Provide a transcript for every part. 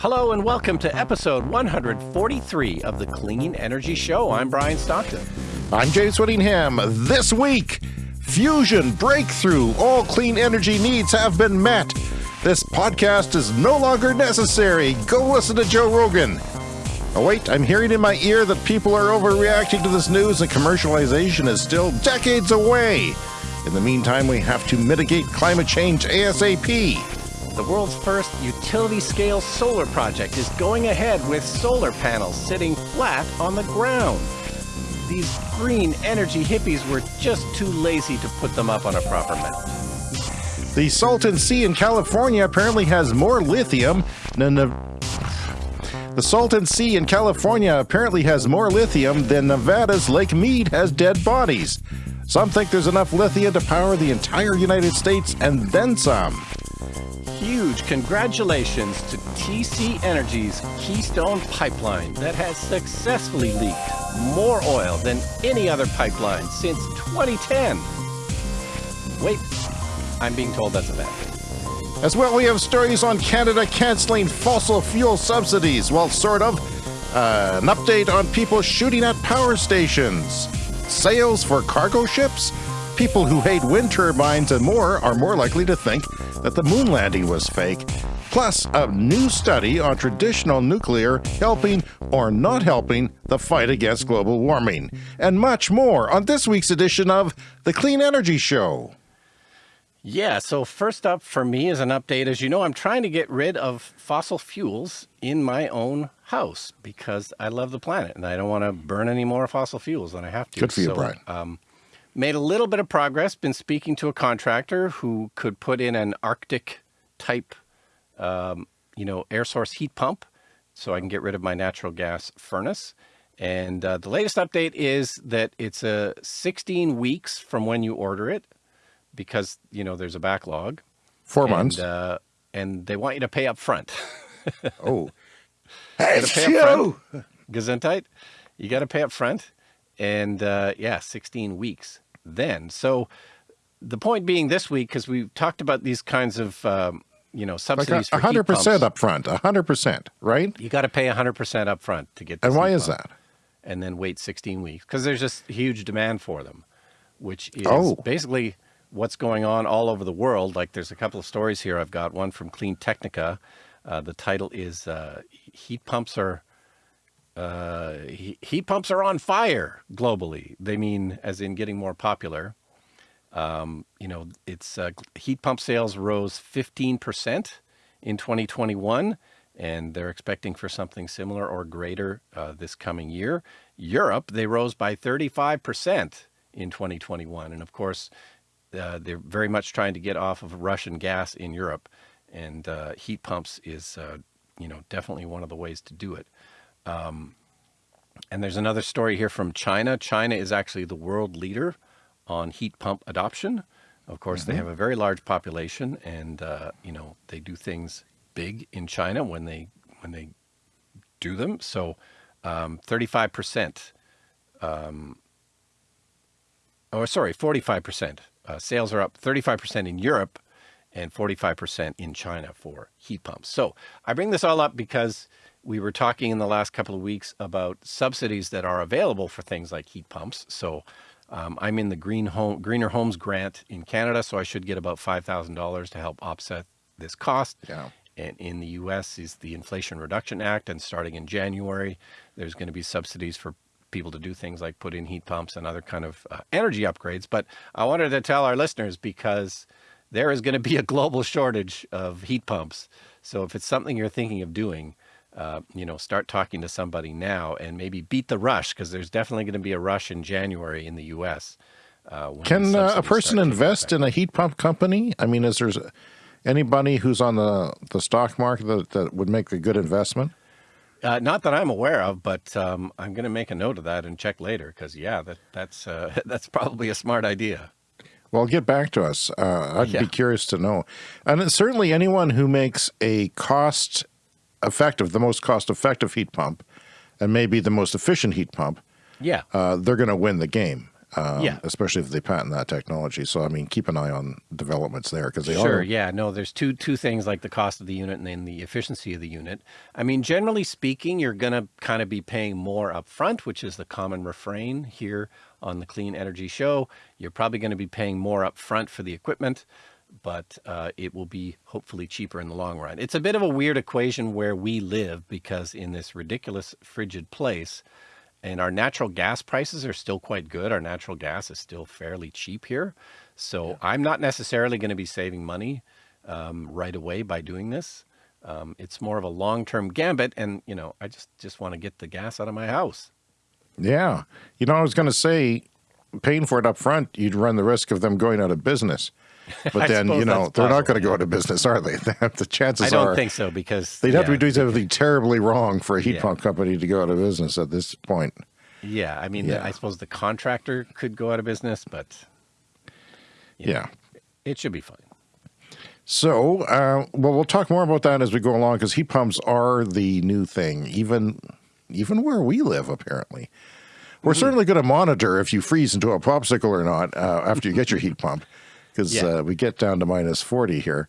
Hello and welcome to episode 143 of the Clean Energy Show. I'm Brian Stockton. I'm James Whittingham. This week, fusion breakthrough. All clean energy needs have been met. This podcast is no longer necessary. Go listen to Joe Rogan. Oh, wait, I'm hearing in my ear that people are overreacting to this news and commercialization is still decades away. In the meantime, we have to mitigate climate change ASAP. The world's first utility scale solar project is going ahead with solar panels sitting flat on the ground. These green energy hippies were just too lazy to put them up on a proper mountain. The Salton Sea in California apparently has more lithium than the the Salton Sea in California apparently has more lithium than Nevada's Lake Mead has dead bodies. Some think there's enough lithium to power the entire United States and then some huge congratulations to TC Energy's Keystone Pipeline that has successfully leaked more oil than any other pipeline since 2010. Wait, I'm being told that's a thing. As well, we have stories on Canada canceling fossil fuel subsidies. Well, sort of. Uh, an update on people shooting at power stations. Sails for cargo ships People who hate wind turbines and more are more likely to think that the moon landing was fake. Plus, a new study on traditional nuclear helping or not helping the fight against global warming. And much more on this week's edition of The Clean Energy Show. Yeah, so first up for me is an update. As you know, I'm trying to get rid of fossil fuels in my own house because I love the planet and I don't want to burn any more fossil fuels than I have to. Good for you, so, Brian. Um, Made a little bit of progress, been speaking to a contractor who could put in an Arctic type, um, you know, air source heat pump so I can get rid of my natural gas furnace. And uh, the latest update is that it's a uh, 16 weeks from when you order it because, you know, there's a backlog. Four and, months. Uh, and they want you to pay up front. oh. Hey, pay up front. Gesundheit. You got to pay up front and uh, yeah, 16 weeks then. So the point being this week, because we've talked about these kinds of, um, you know, subsidies like 100% up front, 100%, right? You got to pay 100% up front to get And why is that? And then wait 16 weeks because there's just huge demand for them, which is oh. basically what's going on all over the world. Like there's a couple of stories here. I've got one from CleanTechnica. Uh, the title is uh, Heat Pumps Are uh, heat pumps are on fire globally. They mean as in getting more popular. Um, you know, it's uh, heat pump sales rose 15% in 2021, and they're expecting for something similar or greater uh, this coming year. Europe, they rose by 35% in 2021. And of course, uh, they're very much trying to get off of Russian gas in Europe. And uh, heat pumps is, uh, you know, definitely one of the ways to do it. Um, and there's another story here from China. China is actually the world leader on heat pump adoption. Of course, mm -hmm. they mm-hmm. have a very large population, and uh, you know they do things big in China when they when they do them. So, um, thirty-five percent. Um, oh, sorry, forty-five percent. Uh, sales are up thirty-five percent in Europe, and forty-five percent in China for heat pumps. So, I bring this all up because we were talking in the last couple of weeks about subsidies that are available for things like heat pumps. So um, I'm in the Green Home, Greener Homes grant in Canada, so I should get about $5,000 to help offset this cost. Yeah. And in the US is the Inflation Reduction Act, and starting in January, there's going to be subsidies for people to do things like put in heat pumps and other kind of uh, energy upgrades. But I wanted to tell our listeners because there is going to be a global shortage of heat pumps. So if it's something you're thinking of doing, uh, you know, start talking to somebody now and maybe beat the rush because there's definitely going to be a rush in January in the U.S. Uh, Can uh, a person invest in a heat pump company? I mean, is there anybody who's on the, the stock market that, that would make a good investment? Uh, not that I'm aware of, but um, I'm going to make a note of that and check later because, yeah, that, that's, uh, that's probably a smart idea. Well, get back to us. Uh, I'd yeah. be curious to know. And certainly anyone who makes a cost effective, the most cost effective heat pump, and maybe the most efficient heat pump, yeah, uh, they're going to win the game. um, Yeah. especially if they patent that technology. So, I mean, keep an eye on developments there because they Sure. are. Yeah. No, there's two two things like the cost of the unit and then the efficiency of the unit. I mean, generally speaking, you're going to kind of be paying more upfront, which is the common refrain here on the Clean Energy Show. You're probably going to be paying more upfront for the equipment, but uh, it will be hopefully cheaper in the long run. It's a bit of a weird equation where we live because in this ridiculous frigid place, and our natural gas prices are still quite good. Our natural gas is still fairly cheap here. So I'm not necessarily going to be saving money um, right away by doing this. Um, it's more of a long-term gambit. And, you know, I just, just want to get the gas out of my house. Yeah. You know, I was going to say, paying for it up front, you'd run the risk of them going out of business. But then, you know, they're not going to go out of business, are they? the chances are. I don't are think so because they'd have to be doing something terribly wrong for a heat Yeah. pump company to go out of business at this point. Yeah. I mean, Yeah. I suppose the contractor could go out of business, but you know, Yeah. it should be fine. So, uh, well, we'll talk more about that as we go along because heat pumps are the new thing, even even where we live. Apparently, we're Mm-hmm. certainly going to monitor if you freeze into a popsicle or not uh, after you get your heat pump, because Yeah. uh, we get down to minus forty here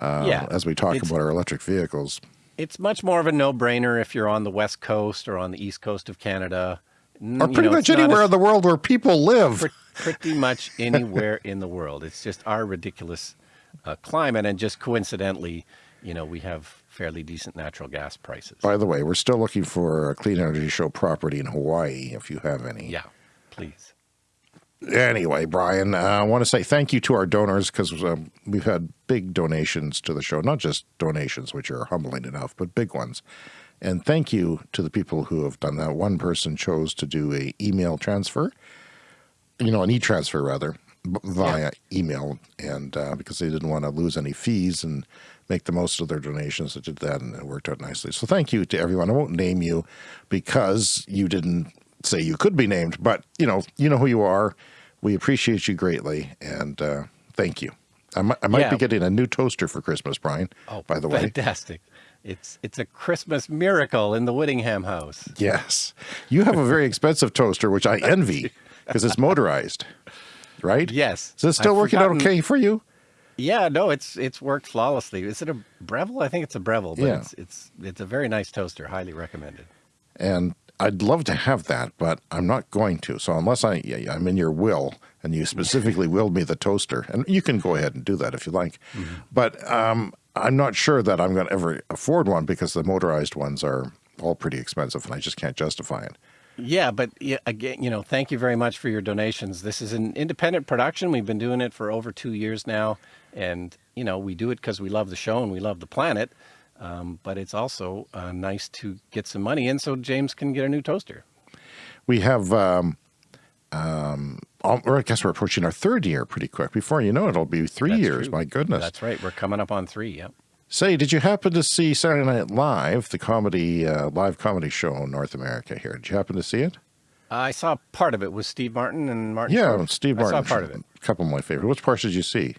uh, Yeah. as we talk It's- about our electric vehicles. It's much more of a no-brainer if you're on the west coast or on the east coast of Canada, Or you pretty know, much anywhere as- in the world where people live. pretty much anywhere in the world. It's just our ridiculous uh, climate, and just coincidentally, you know, we have fairly decent natural gas prices. By the way, we're still looking for a clean energy show property in Hawaii if you have any. Yeah, please. Anyway, Brian, uh, I want to say thank you to our donors because um, we've had big donations to the show, not just donations, which are humbling enough, but big ones. And thank you to the people who have done that. One person chose to do a email transfer, you know, an e-transfer rather, via email, and uh, because they didn't want to lose any fees and make the most of their donations, they did that, and it worked out nicely. So thank you to everyone. I won't name you because you didn't say you could be named, but you know, you know who you are. We appreciate you greatly, and uh, thank you. I might, I might Yeah. be getting a new toaster for Christmas, Brian. Oh, by the way, fantastic! It's it's a Christmas miracle in the Whittingham house. Yes. You have a very expensive toaster, which I envy because it's motorized, right? Yes. Is it still I've working out okay for you? Yeah, no, it's it's worked flawlessly. Is it a Breville? I think it's a Breville, but Yeah. it's it's it's a very nice toaster. Highly recommended. And I'd love to have that, but I'm not going to. So unless I, I'm in your will and you specifically willed me the toaster, and you can go ahead and do that if you like. But um, I'm not sure that I'm going to ever afford one because the motorized ones are all pretty expensive and I just can't justify it. Yeah, but yeah, again, you know, thank you very much for your donations. This is an independent production. We've been doing it for over two years now, and you know, we do it because we love the show and we love the planet. Um, but it's also uh, nice to get some money in so James can get a new toaster. We have, um, um, or I guess we're approaching our third year pretty quick. Before you know it, it'll be three That's years. true. My goodness. That's right. We're coming up on three. Yep. Say, did you happen to see Saturday Night Live, the comedy, uh, live comedy show in North America here? Did you happen to see it? I saw part of it with Steve Martin and Martin. Yeah. Steve I saw part of it. A couple of my favorite. Which parts did you see?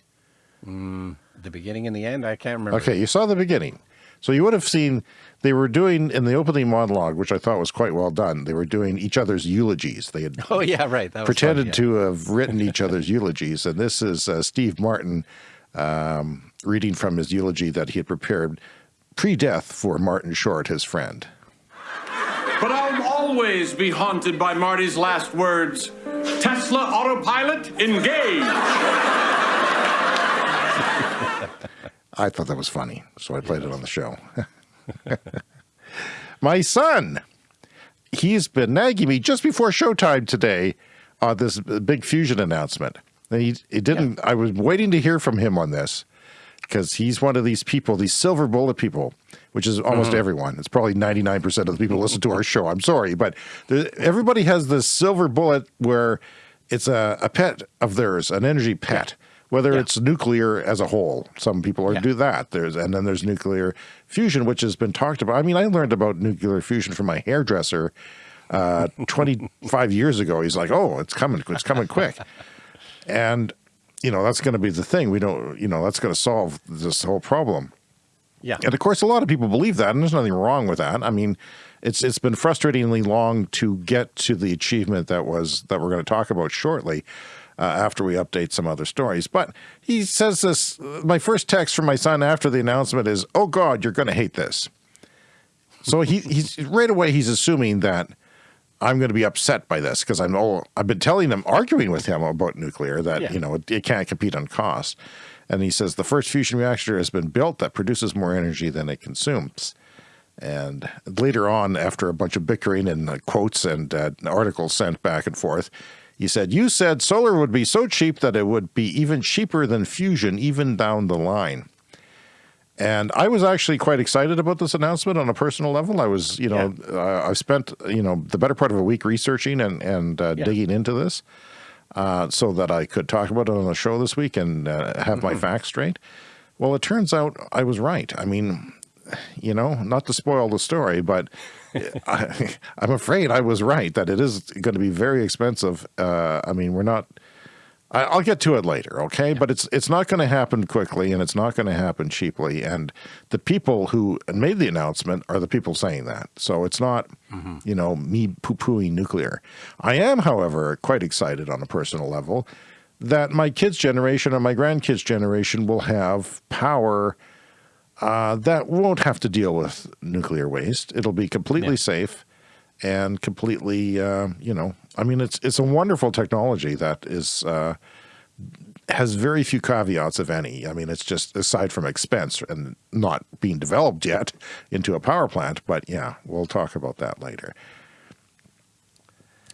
The beginning and the end. I can't remember. Okay, you saw the beginning. So you would have seen they were doing in the opening monologue, which I thought was quite well done. They were doing each other's eulogies. They had Oh yeah, right. That was pretended fun, yeah. to have written each other's eulogies, and this is uh, Steve Martin um, reading from his eulogy that he had prepared pre-death for Martin Short, his friend. But I'll always be haunted by Marty's last words Tesla autopilot, engage. I thought that was funny, so I played it on the show. My son, he's been nagging me just before showtime today on this big fusion announcement. He, he didn't. I was waiting to hear from him on this because he's one of these people, these silver bullet people, which is almost mm-hmm. everyone. It's probably ninety nine percent of the people listen to our show. I'm sorry, but there, everybody has this silver bullet where it's a, a pet of theirs, an energy pet whether Yeah. it's nuclear as a whole. Some people are Yeah. do that. There's and then there's nuclear fusion, which has been talked about. I mean, I learned about nuclear fusion from my hairdresser uh, 25 years ago. He's like, "Oh, it's coming, it's coming quick," and you know that's going to be the thing. We don't, you know, that's going to solve this whole problem. Yeah. And of course, a lot of people believe that, and there's nothing wrong with that. I mean, it's it's been frustratingly long to get to the achievement that was that we're going to talk about shortly. Uh, after we update some other stories. But he says this, my first text from my son after the announcement is, oh God, you're going to hate this. So he, he's right away, he's assuming that I'm going to be upset by this because I'm oh, I've been telling him, arguing with him about nuclear that, Yeah. you know, it, it can't compete on cost. And he says the first fusion reactor has been built that produces more energy than it consumes. And later on, after a bunch of bickering and uh, quotes and uh, articles sent back and forth, he said, You said solar would be so cheap that it would be even cheaper than fusion, even down the line. And I was actually quite excited about this announcement on a personal level. I was, you know, uh, I spent, you know, the better part of a week researching and, and uh, Yeah. digging into this uh, so that I could talk about it on the show this week and uh, have my facts straight. Well, it turns out I was right. I mean, you know, not to spoil the story, but I, I'm afraid I was right that it is going to be very expensive. Uh, I mean, we're not. I, I'll get to it later, okay? But it's it's not going to happen quickly, and it's not going to happen cheaply. And the people who made the announcement are the people saying that. So it's not, you know, me poo pooing nuclear. I am, however, quite excited on a personal level that my kids' generation and my grandkids' generation will have power uh, that won't have to deal with nuclear waste. It'll be completely Yeah. safe and completely, uh, you know, I mean, it's it's a wonderful technology that is uh, has very few caveats, if any. I mean, it's just aside from expense and not being developed yet into a power plant. But yeah, we'll talk about that later.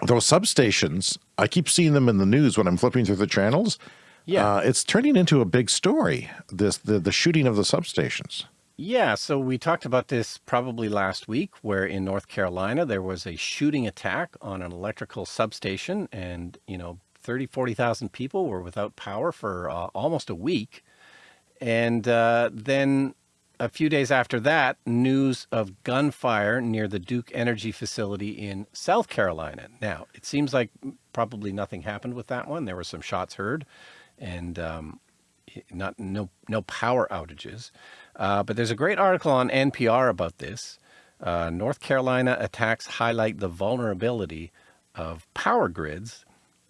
Those substations, I keep seeing them in the news when I'm flipping through the channels. Yeah. Uh, it's turning into a big story. This the the shooting of the substations. Yeah, so we talked about this probably last week, where in North Carolina there was a shooting attack on an electrical substation, and you know, 30, 40,000 people were without power for uh, almost a week. And uh, then a few days after that, news of gunfire near the Duke Energy facility in South Carolina. Now, it seems like probably nothing happened with that one. There were some shots heard, and um, not no no power outages. Uh, but there's a great article on NPR about this. Uh, North Carolina attacks highlight the vulnerability of power grids.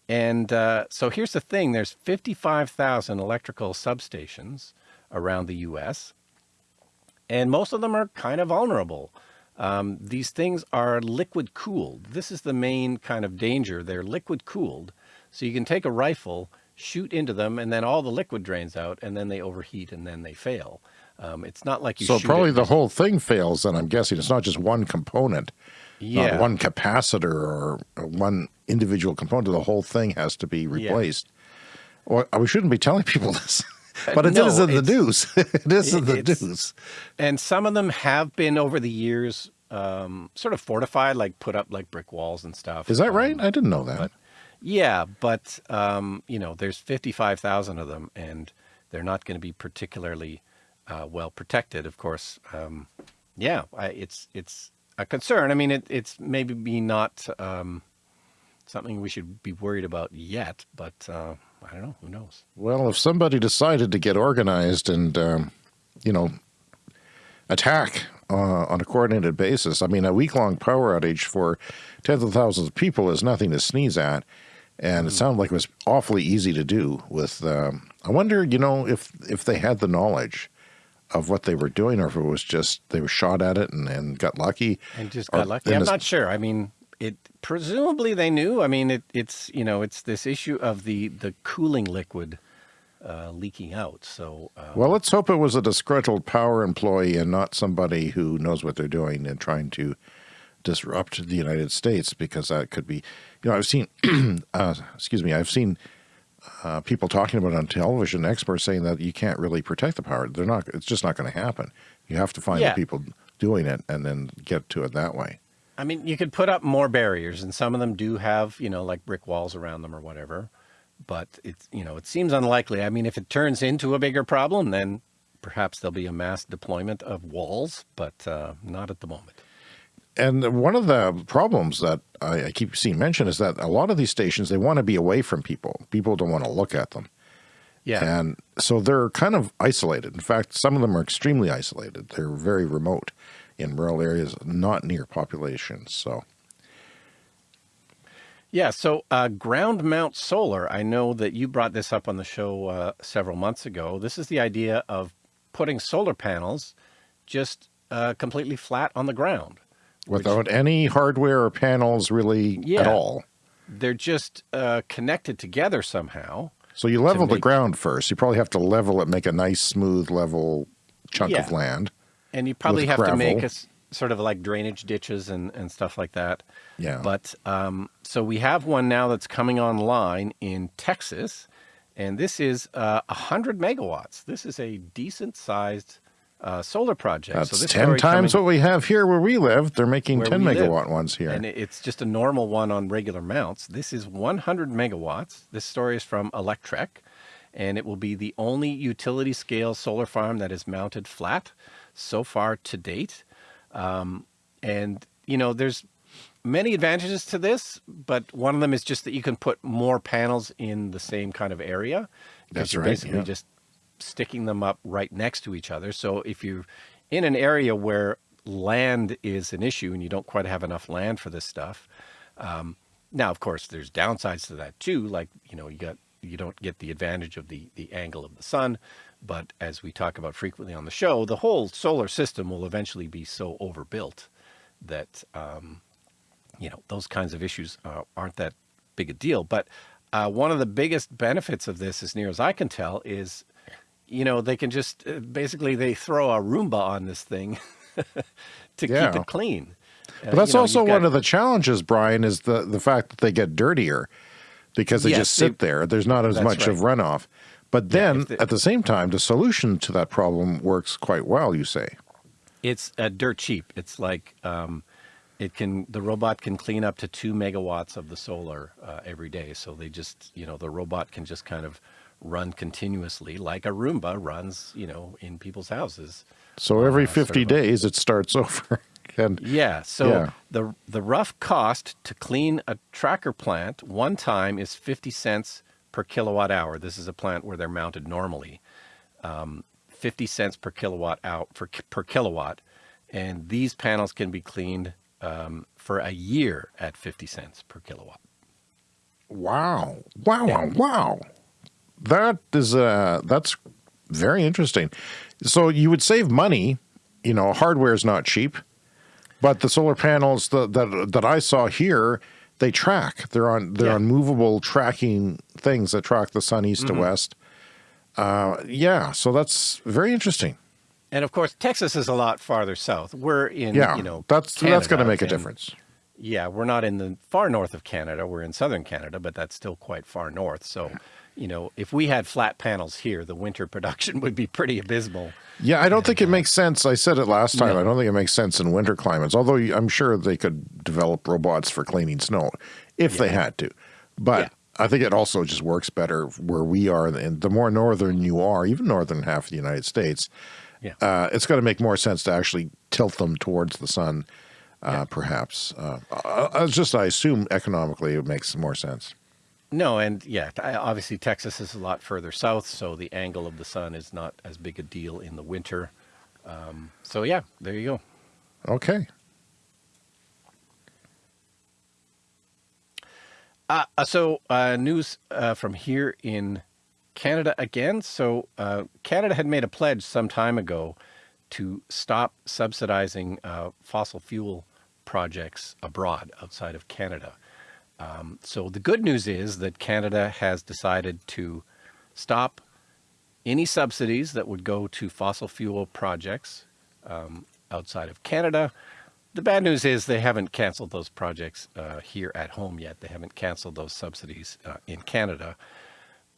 And uh, so here's the thing there's 55,000 electrical substations around the U.S., and most of them are kind of vulnerable. Um, these things are liquid cooled. This is the main kind of danger. They're liquid cooled. So you can take a rifle, shoot into them, and then all the liquid drains out, and then they overheat and then they fail. Um, it's not like you So probably the whole thing fails. Then I'm guessing it's not just one component, yeah. not one capacitor or one individual component. The whole thing has to be replaced. Well, we shouldn't be telling people this, but it Uh, no, is in the news. it is in the news. and some of them have been over the years um, sort of fortified, like put up like brick walls and stuff. Is that Um, right? I didn't know that. Yeah, but um, you know, there's 55,000 of them, and they're not going to be particularly uh, well protected. Of course, um, yeah, I, it's it's a concern. I mean, it, it's maybe be not um, something we should be worried about yet, but uh, I don't know. Who knows? Well, if somebody decided to get organized and, um, you know, attack uh, on a coordinated basis, I mean, a week long power outage for tens of thousands of people is nothing to sneeze at. And it sounded like it was awfully easy to do. With, um, I wonder, you know, if if they had the knowledge of what they were doing, or if it was just they were shot at it and, and got lucky. And just Or got lucky. I'm not sure. I mean, it presumably they knew. I mean, it, it's you know, it's this issue of the the cooling liquid uh, leaking out. So uh, Well, let's hope it was a disgruntled power employee and not somebody who knows what they're doing and trying to disrupt the United States, because that could be, you know, I've seen, uh, excuse me, I've seen uh, people talking about it on television, experts saying that you can't really protect the power. They're not. It's just not going to happen. You have to find Yeah. the people doing it and then get to it that way. I mean, you could put up more barriers, and some of them do have, you know, like brick walls around them or whatever. But it's, you know, it seems unlikely. I mean, if it turns into a bigger problem, then perhaps there'll be a mass deployment of walls, but uh, not at the moment. And one of the problems that I, I keep seeing mentioned is that a lot of these stations they want to be away from people. People don't want to look at them, Yeah. And so they're kind of isolated. In fact, some of them are extremely isolated. They're very remote in rural areas, not near populations. So, Yeah, so uh, ground mount solar, I know that you brought this up on the show uh, several months ago. This is the idea of putting solar panels just uh, completely flat on the ground. Without any hardware or panels really at all. They're just uh, connected together somehow. So you level the ground first. You probably have to level it, make a nice, smooth, level chunk of land. And you probably have to make gravel. a sort of like drainage ditches and, and stuff like that. Yeah. But um, so we have one now that's coming online in Texas, and this is uh, 100 megawatts. This is a decent sized uh, solar project. That's so this 10 times coming- what we have here where we live. They're making 10 we live. megawatt ones here. And it's just a normal one on regular mounts. This is 100 megawatts. This story is from Electrek, and it will be the only utility scale solar farm that is mounted flat so far to date. Um, and, you know, there's many advantages to this, but one of them is just that you can put more panels in the same kind of area. That's you're right, Basically, yeah. just sticking them up right next to each other. So if you're in an area where land is an issue and you don't quite have enough land for this stuff, um, now of course there's downsides to that too. Like you know you got you don't get the advantage of the the angle of the sun, but as we talk about frequently on the show, the whole solar system will eventually be so overbuilt that um, you know those kinds of issues uh, aren't that big a deal. But uh, one of the biggest benefits of this, as near as I can tell, is you know they can just uh, basically they throw a Roomba on this thing to Yeah. keep it clean. Uh, But that's also one of the challenges, Brian, is the, the fact that they get dirtier because they Yes, just sit they- there. There's not as that's much of runoff. But then if the- at the same time, the solution to that problem works quite well, you say. It's uh, dirt cheap. It's like um, it can the robot can clean up to two megawatts of the solar uh, every day. So they just you know the robot can just kind of run continuously like a Roomba runs you know in people's houses. So every Uh, sort 50 of a- days, it starts over. and Yeah. So Yeah. the the rough cost to clean a tracker plant one time is fifty cents per kilowatt hour. This is a plant where they're mounted normally. Um, fifty cents per kilowatt out for per kilowatt, and these panels can be cleaned um, for a year at fifty cents per kilowatt. Wow. Wow, wow, wow. That is uh that's very interesting. So you would save money, you know, hardware is not cheap, but the solar panels that that, that I saw here, they track. They're on they're Yeah. on movable tracking things that track the sun east to west. Uh yeah, so that's very interesting. And of course, Texas is a lot farther south. We're in, Yeah. you know, that's that's going to make a and- difference. Yeah, we're not in the far north of Canada. We're in southern Canada, but that's still quite far north. So, you know, if we had flat panels here, the winter production would be pretty abysmal. Yeah, I don't think it makes sense. I said it last time. No. I don't think it makes sense in winter climates, although I'm sure they could develop robots for cleaning snow if they had to. But Yeah. I think it also just works better where we are. And the more northern you are, even northern half of the United States, Yeah. uh, it's going to make more sense to actually tilt them towards the sun, uh, perhaps. Uh, uh, uh, just, I assume economically it makes more sense. No, and yeah, obviously Texas is a lot further south, so the angle of the sun is not as big a deal in the winter. Um, so yeah, there you go. Okay. Uh, uh, so uh, news uh, from here in Canada again. So uh, Canada had made a pledge some time ago to stop subsidizing uh, fossil fuel projects abroad outside of Canada. Um, so the good news is that Canada has decided to stop any subsidies that would go to fossil fuel projects um, outside of Canada. The bad news is they haven't canceled those projects uh, here at home yet. They haven't canceled those subsidies uh, in Canada.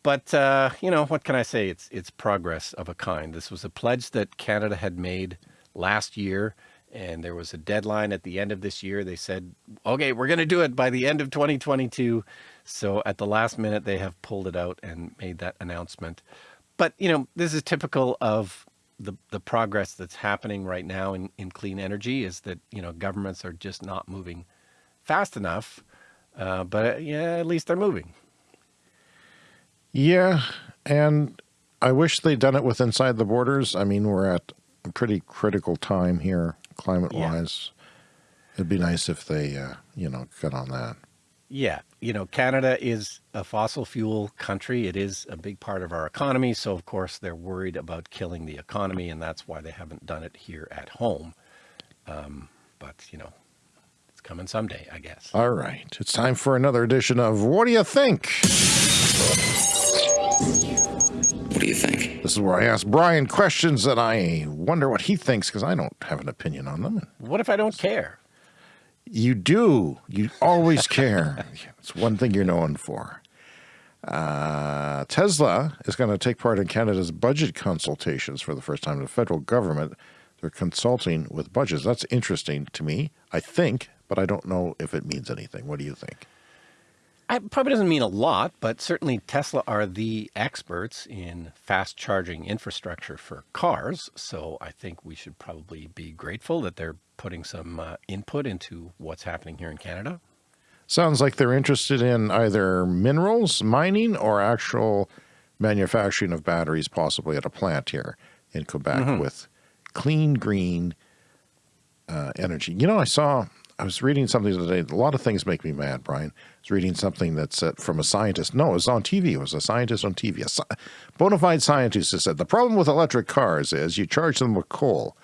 But uh, you know what can I say? It's it's progress of a kind. This was a pledge that Canada had made last year, and there was a deadline at the end of this year. They said, "Okay, we're going to do it by the end of 2022." So at the last minute, they have pulled it out and made that announcement. But you know, this is typical of the the progress that's happening right now in, in clean energy. Is that you know governments are just not moving fast enough. Uh, but uh, yeah, at least they're moving. Yeah, and I wish they'd done it with inside the borders. I mean, we're at a pretty critical time here, climate wise. It'd be nice if they, uh, you know, got on that. Yeah, you know, Canada is a fossil fuel country. It is a big part of our economy. So, of course, they're worried about killing the economy, and that's why they haven't done it here at home. Um, but, you know, it's coming someday, I guess. All right. It's time for another edition of What Do You Think? What do you think? This is where I ask Brian questions that I wonder what he thinks because I don't have an opinion on them. What if I don't care? You do. You always care. it's one thing you're known for. Uh, Tesla is going to take part in Canada's budget consultations for the first time. The federal government, they're consulting with budgets. That's interesting to me, I think, but I don't know if it means anything. What do you think? It probably doesn't mean a lot, but certainly Tesla are the experts in fast charging infrastructure for cars. So I think we should probably be grateful that they're putting some uh, input into what's happening here in Canada. Sounds like they're interested in either minerals, mining, or actual manufacturing of batteries, possibly at a plant here in Quebec Mm-hmm. with clean, green uh, energy. You know, I saw, I was reading something today. A lot of things make me mad, Brian. I was reading something that's from a scientist. No, it was on TV. It was a scientist on TV. A sci- bona fide scientist has said the problem with electric cars is you charge them with coal.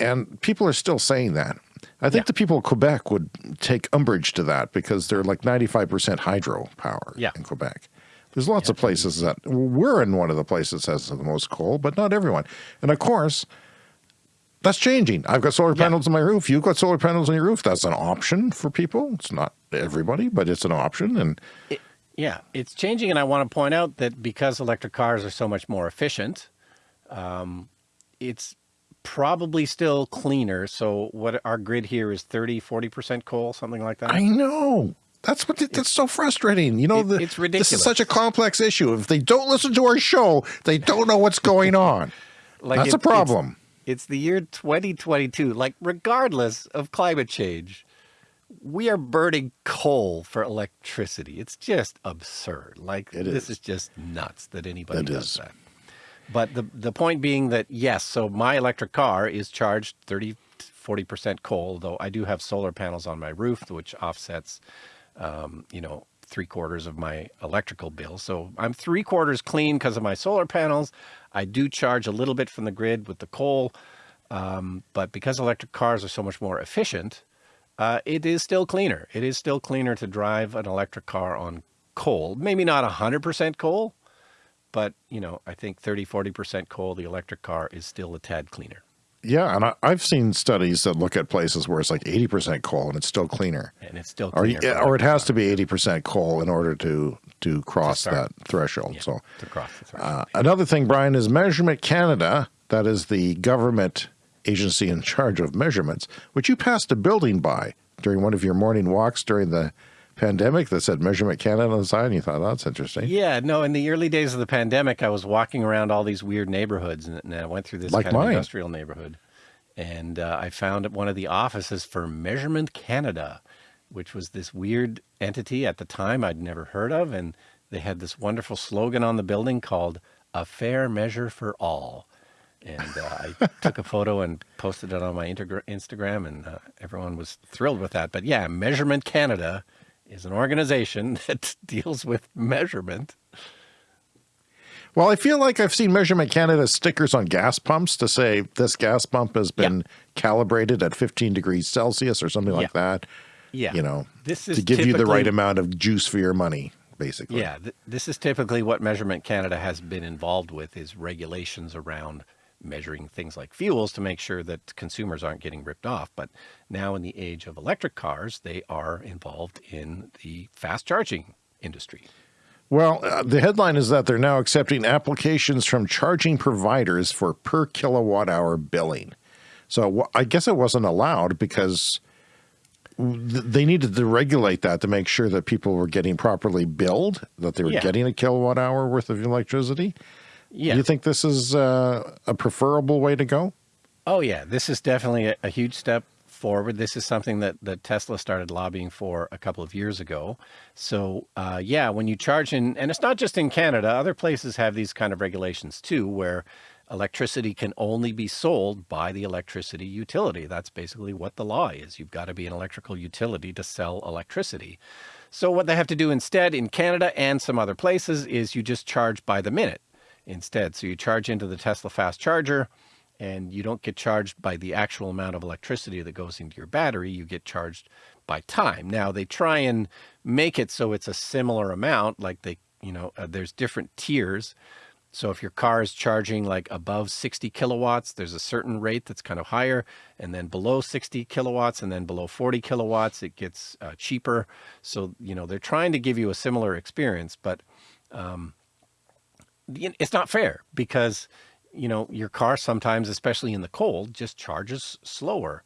And people are still saying that. I think Yeah. the people of Quebec would take umbrage to that because they're like 95% hydro power Yeah. in Quebec. There's lots of places that we're in one of the places that has the most coal, but not everyone. And of course, that's changing. I've got solar Yeah. panels on my roof. You've got solar panels on your roof. That's an option for people. It's not everybody, but it's an option. And Yeah, it's changing, and I want to point out that because electric cars are so much more efficient, um, it's probably still cleaner. So what our grid here is 30, 40% coal, something like that. I know. That's what that's so frustrating. You know, It- the, it's This is such a complex issue. If they don't listen to our show, they don't know what's going on. Like That's it- a problem. It's, the year 2022. Like regardless of climate change, we are burning coal for electricity. It's just absurd. Like It this is. is just nuts that anybody It does is. that. But the the point being that yes, so my electric car is charged 30 40% coal, though I do have solar panels on my roof which offsets um, you know, three quarters of my electrical bill. So I'm three quarters clean because of my solar panels. I do charge a little bit from the grid with the coal. Um, but because electric cars are so much more efficient, uh, it is still cleaner. It is still cleaner to drive an electric car on coal. Maybe not 100% coal, but you know, I think 30, 40% coal, the electric car is still a tad cleaner. Yeah, and I, I've seen studies that look at places where it's like 80% coal and it's still cleaner. And it's still Or, cleaner. for or it has to be 80% coal in order to to cross start. that threshold. So to cross the threshold. uh, another thing, Brian, is Measurement Canada. That is the government agency in charge of measurements, which you passed a building by during one of your morning walks during the pandemic that said Measurement Canada on the side, and you thought, oh, that's interesting. Yeah, no, in the early days of the pandemic, I was walking around all these weird neighborhoods and, and I went through this Like kind of industrial neighborhood. And uh, I found one of the offices for Measurement Canada, which was this weird entity at the time I'd never heard of. And they had this wonderful slogan on the building called A Fair Measure for All. And uh, I took a photo and posted it on my Instagram, and uh, everyone was thrilled with that. But yeah, Measurement Canada is an organization that deals with measurement. Well, I feel like I've seen Measurement Canada stickers on gas pumps to say this gas pump has Yeah. been calibrated at 15 degrees Celsius or something like Yeah. that. Yeah. You know, This is to give you the right amount of juice for your money, basically. Yeah, th- this is typically what Measurement Canada has been involved with is regulations around measuring things like fuels to make sure that consumers aren't getting ripped off. But now in the age of electric cars, they are involved in the fast charging industry. Well, uh, the headline is that they're now accepting applications from charging providers for per kilowatt hour billing. So I guess it wasn't allowed because they needed to regulate that to make sure that people were getting properly billed, that they were Yeah. getting a kilowatt hour worth of electricity. Yeah. Do you think this is uh, a preferable way to go? Oh yeah, this is definitely a, a huge step forward. This is something that, that Tesla started lobbying for a couple of years ago. So uh, yeah, when you charge in, and it's not just in Canada, other places have these kind of regulations too, where electricity can only be sold by the electricity utility. That's basically what the law is. You've got to be an electrical utility to sell electricity. So what they have to do instead in Canada and some other places is you just charge by the minute instead. So you charge into the Tesla fast charger and you don't get charged by the actual amount of electricity that goes into your battery. You get charged by time. Now they try and make it so it's a similar amount, like they, you know, uh, there's different tiers. So if your car is charging like above 60 kilowatts, there's a certain rate that's kind of higher, and then below 60 kilowatts, and then below 40 kilowatts, it gets uh, cheaper. So, you know, they're trying to give you a similar experience, but um, it's not fair because you know, your car sometimes, especially in the cold, just charges slower.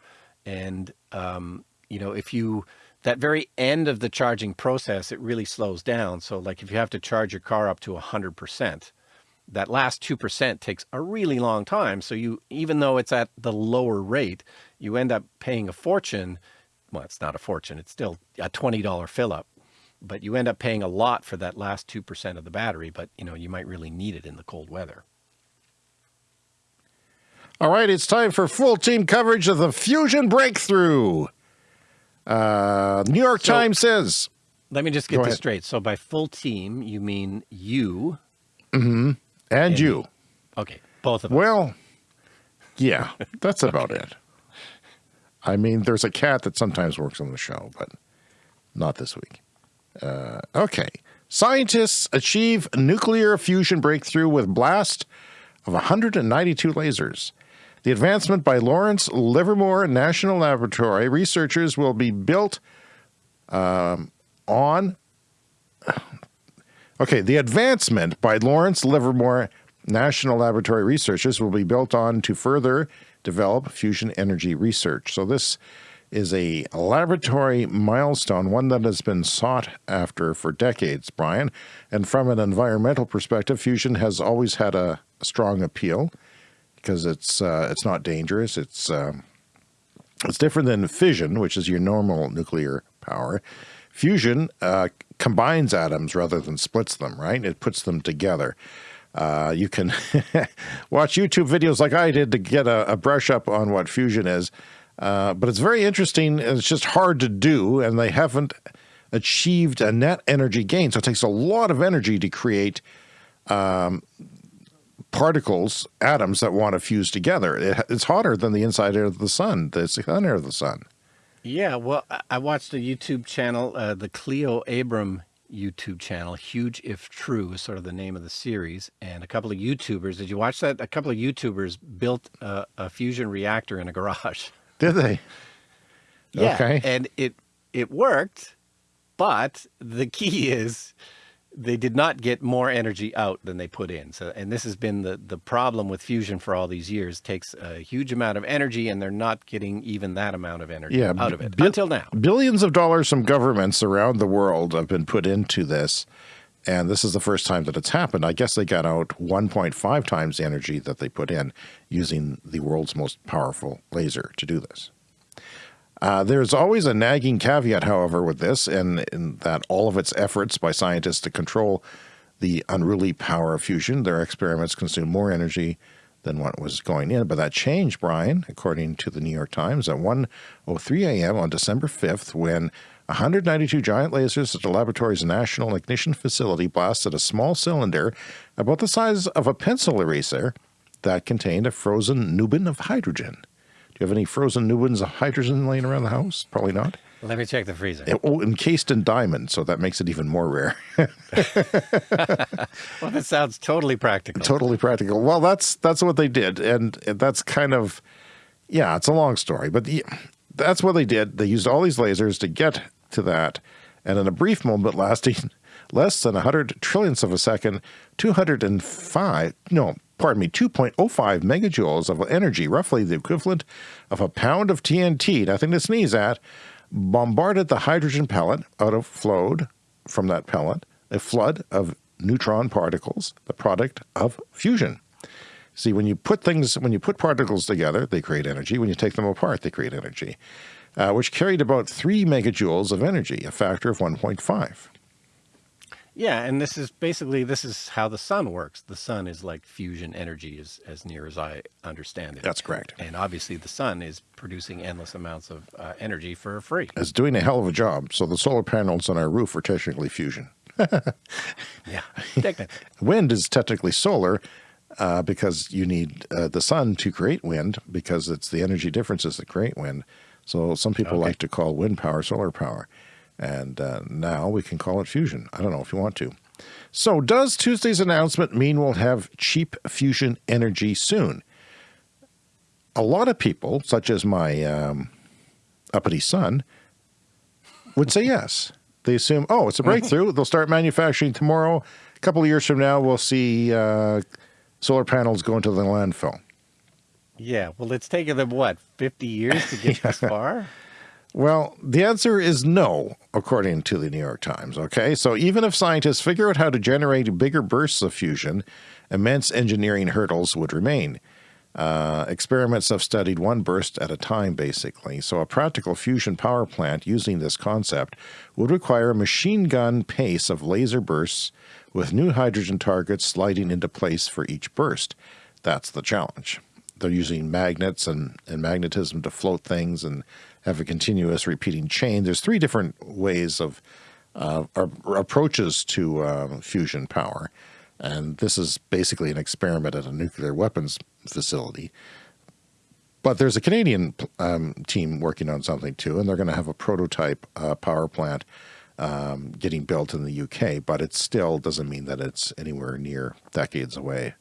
And, um, you know, if you, that very end of the charging process, it really slows down. So like if you have to charge your car up to 100%, that last 2% takes a really long time. So you, even though it's at the lower rate, you end up paying a fortune. Well, it's not a fortune. It's still a $20 fill up, but you end up paying a lot for that last 2% of the battery. But, you know, you might really need it in the cold weather. All right, it's time for full team coverage of the fusion breakthrough. Uh, New York so, Times says. Let me just get this straight. So by full team, you mean you. Mm-hmm. And, and you. Okay, both of us. Well, yeah, that's about okay. it. I mean, there's a cat that sometimes works on the show, but not this week. Uh, okay. Scientists achieve nuclear fusion breakthrough with blast of 192 lasers. The advancement by Lawrence Livermore National Laboratory researchers will be built um, on. Okay, the advancement by Lawrence Livermore National Laboratory researchers will be built on to further develop fusion energy research. So this is a laboratory milestone, one that has been sought after for decades, Brian. And from an environmental perspective, fusion has always had a, strong appeal because it's uh, it's not dangerous. It's um, it's different than fission, which is your normal nuclear power. Fusion uh, combines atoms rather than splits them, right? It puts them together. Uh, you can watch YouTube videos like I did to get a, a brush up on what fusion is. Uh, but it's very interesting. and It's just hard to do, and they haven't achieved a net energy gain. So it takes a lot of energy to create um, particles, atoms that want to fuse together. It, it's hotter than the inside air of the sun, the center of the sun. Yeah, well, I watched a YouTube channel, uh, the Cleo Abram YouTube channel, Huge If True is sort of the name of the series, and a couple of YouTubers, did you watch that? A couple of YouTubers built a, a fusion reactor in a garage. Did they? Yeah, okay. and it it worked, but the key is they did not get more energy out than they put in. So, and this has been the, the problem with fusion for all these years. It takes a huge amount of energy and they're not getting even that amount of energy yeah, out of it until now. Billions of dollars from governments around the world have been put into this. And this is the first time that it's happened. I guess they got out 1.5 times the energy that they put in using the world's most powerful laser to do this. Uh, there's always a nagging caveat, however, with this, in, in that all of its efforts by scientists to control the unruly power of fusion, their experiments consume more energy than what was going in. But that changed, Brian, according to the New York Times, at 1.03 a.m. on December 5th, when 192 giant lasers at the laboratory's National Ignition Facility blasted a small cylinder about the size of a pencil eraser that contained a frozen nubin of hydrogen Do you have any frozen Nubins of hydrogen laying around the house? Probably not. Let me check the freezer. It, oh, encased in diamond, so that makes it even more rare. well, that sounds totally practical. Totally practical. Well, that's that's what they did, and, that's kind of, yeah, it's a long story, but the, that's what they did. They used all these lasers to get to that, and in a brief moment lasting less than 100 trillionths of a second, 205, no, pardon me, 2.05 megajoules of energy, roughly the equivalent of a pound of TNT, nothing to sneeze at, bombarded the hydrogen pellet out of flowed from that pellet a flood of neutron particles, the product of fusion. See, when you put things, when you put particles together, they create energy. When you take them apart, they create energy, uh, which carried about three megajoules of energy, a factor of 1.5. Yeah, and this is basically this is how the sun works. The sun is like fusion energy, as as near as I understand it. That's correct. And obviously, the sun is producing endless amounts of uh, energy for free. It's doing a hell of a job. So the solar panels on our roof are technically fusion. yeah, technically. wind is technically solar uh, because you need uh, the sun to create wind because it's the energy differences that create wind. So some people Okay. like to call wind power solar power. And uh, now we can call it fusion. I don't know if you want to. So does Tuesday's announcement mean we'll have cheap fusion energy soon? A lot of people, such as my um, uppity son, would say yes. They assume, oh, it's a breakthrough. They'll start manufacturing tomorrow. A couple of years from now, we'll see uh, solar panels go into the landfill. Yeah. Well, it's taken them what fifty years to get this far. Well, the answer is no, according to the New York Times. Okay, so even if scientists figure out how to generate bigger bursts of fusion, immense engineering hurdles would remain. Uh, experiments have studied one burst at a time, basically. So, a practical fusion power plant using this concept would require a machine gun pace of laser bursts with new hydrogen targets sliding into place for each burst. That's the challenge. They're using magnets and, and magnetism to float things and have a continuous repeating chain. There's three different ways of uh, approaches to uh, fusion power. And this is basically an experiment at a nuclear weapons facility. But there's a Canadian um, team working on something too, and they're going to have a prototype uh, power plant um, getting built in the UK, but it still doesn't mean that it's anywhere near decades away.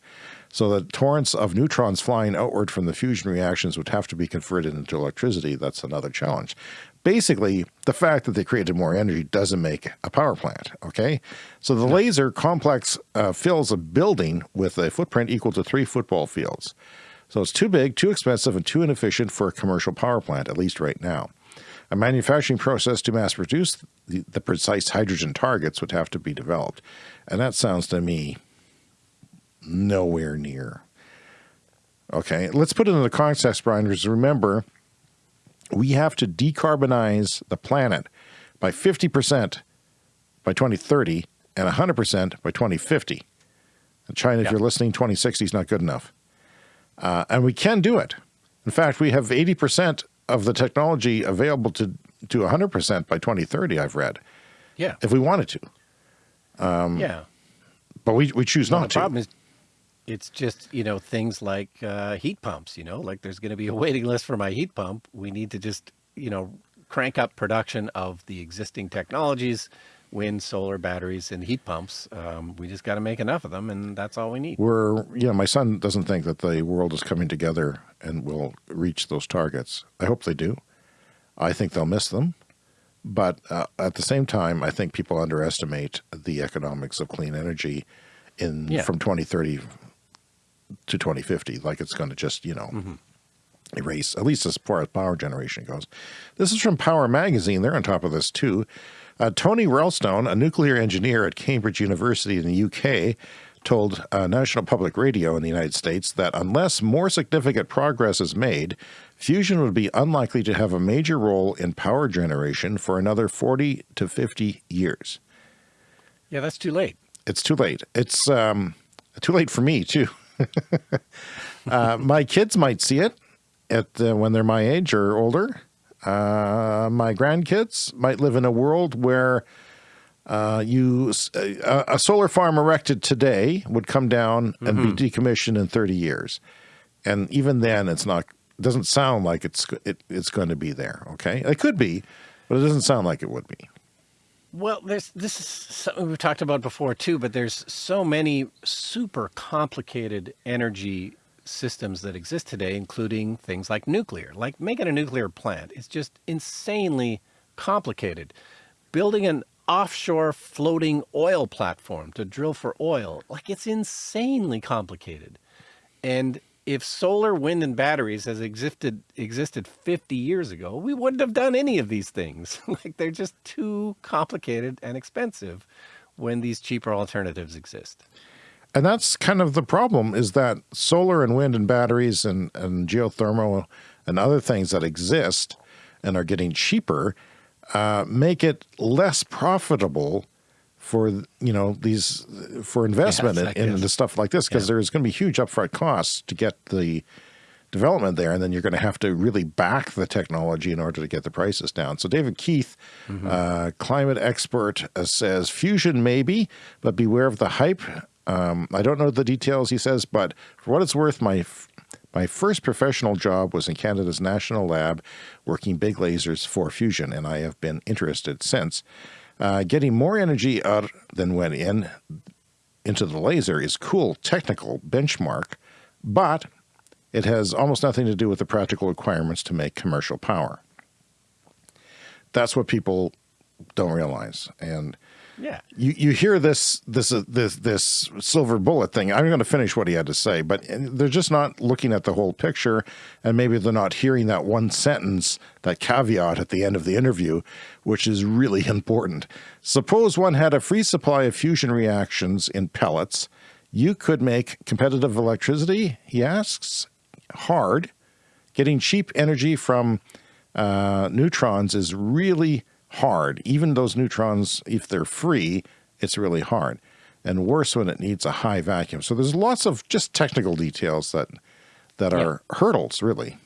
So the torrents of neutrons flying outward from the fusion reactions would have to be converted into electricity. That's another challenge. Basically, the fact that they created more energy doesn't make a power plant, okay? So the laser complex uh, fills a building with a footprint equal to three football fields. So it's too big, too expensive, and too inefficient for a commercial power plant, at least right now. A manufacturing process to mass produce the, the precise hydrogen targets would have to be developed. And that sounds to me nowhere near. Okay, let's put it in the context, Brian, because remember, we have to decarbonize the planet by 50% by 2030 and 100% by 2050. And China, if you're listening, 2060 is not good enough. Uh, and we can do it. In fact, we have 80% of the technology available to, to 100% by 2030, I've read, Yeah. if we wanted to. yeah. But we, we choose Well, not the to. problem is, it's just you know things like uh, heat pumps. You know, like there's going to be a waiting list for my heat pump. We need to just you know crank up production of the existing technologies, wind, solar, batteries, and heat pumps. Um, we just got to make enough of them, and that's all we need. We're, you know, my son doesn't think that the world is coming together and will reach those targets. I hope they do. I think they'll miss them. But uh, at the same time, I think people underestimate the economics of clean energy in Yeah. from 2030 to 2050. Like it's going to just, you know, Mm-hmm. erase, at least as far as power generation goes. This is from Power Magazine. They're on top of this too. Uh, Tony Roulstone, a nuclear engineer at Cambridge University in the UK, told uh, National Public Radio in the United States that unless more significant progress is made, fusion would be unlikely to have a major role in power generation for another 40 to 50 years. Yeah, that's too late. It's too late. It's um, too late for me too. uh, my kids might see it at uh, when they're my age or older. Uh, my grandkids might live in a world where uh, you a, a solar farm erected today would come down and be decommissioned in 30 years, and even then, it's not. It doesn't sound like it's it, it's going to be there. Okay, it could be, but it doesn't sound like it would be. Well, there's this is something we've talked about before too, but there's so many super complicated energy systems that exist today, including things like nuclear. Like making a nuclear plant is just insanely complicated. Building an offshore floating oil platform to drill for oil, like it's insanely complicated. And if solar, wind, and batteries has existed existed 50 years ago, we wouldn't have done any of these things. like they're just too complicated and expensive when these cheaper alternatives exist. And that's kind of the problem is that solar and wind and batteries and, and geothermal and other things that exist and are getting cheaper uh, make it less profitable for you know these for investment Yes, in, in the stuff like this because Yeah. there's going to be huge upfront costs to get the development there, and then you're going to have to really back the technology in order to get the prices down. So David Keith, uh, climate expert, uh, says fusion maybe, but beware of the hype. Um, I don't know the details, he says, but for what it's worth, my f- my first professional job was in Canada's national lab, working big lasers for fusion, and I have been interested since. Uh, getting more energy out than went in into the laser is cool technical benchmark, but it has almost nothing to do with the practical requirements to make commercial power. That's what people don't realize. And Yeah. you, you hear this this uh, this this silver bullet thing. I'm going to finish what he had to say, but they're just not looking at the whole picture, and maybe they're not hearing that one sentence, that caveat at the end of the interview, which is really important. Suppose one had a free supply of fusion reactions in pellets, you could make competitive electricity. He asks, hard. Getting cheap energy from uh, neutrons is really hard. Even those neutrons, if they're free, it's really hard. And worse when it needs a high vacuum. So there's lots of just technical details that that Yeah. are hurdles, really.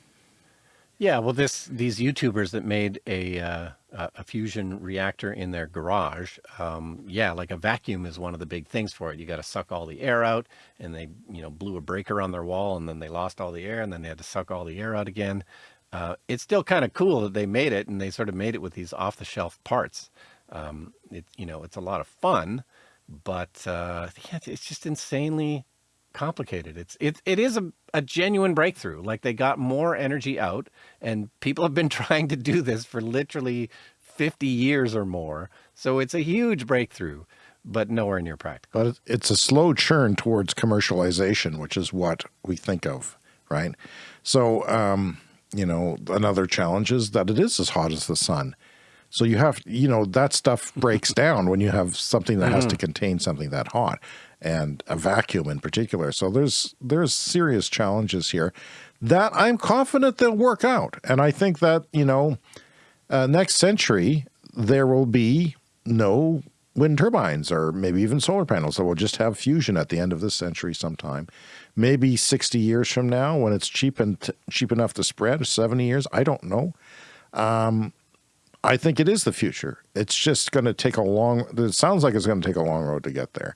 Yeah, well, this these YouTubers that made a uh, a a fusion reactor in their garage, um, yeah, like a vacuum is one of the big things for it. You got to suck all the air out, and they you know blew a breaker on their wall, and then they lost all the air, and then they had to suck all the air out again. Uh, it's still kind of cool that they made it, and they sort of made it with these off the shelf parts. Um, it you know it's a lot of fun, but uh, yeah, it's just insanely complicated. It's it it is a, a genuine breakthrough. Like they got more energy out, and people have been trying to do this for literally 50 years or more. So it's a huge breakthrough, but nowhere near practical. But it's a slow churn towards commercialization, which is what we think of, right? So, um, you know, another challenge is that it is as hot as the sun. So you have, you know, that stuff breaks down when you have something that has to contain something that hot, and a vacuum in particular. So there's there's serious challenges here that I'm confident they'll work out, and I think that you know, uh, next century there will be no wind turbines or maybe even solar panels. So we'll just have fusion at the end of this century sometime. Maybe 60 years from now when it's cheap and cheap enough to spread, 70 years, I don't know. Um, I think it is the future. It's just going to take a long, it sounds like it's going to take a long road to get there.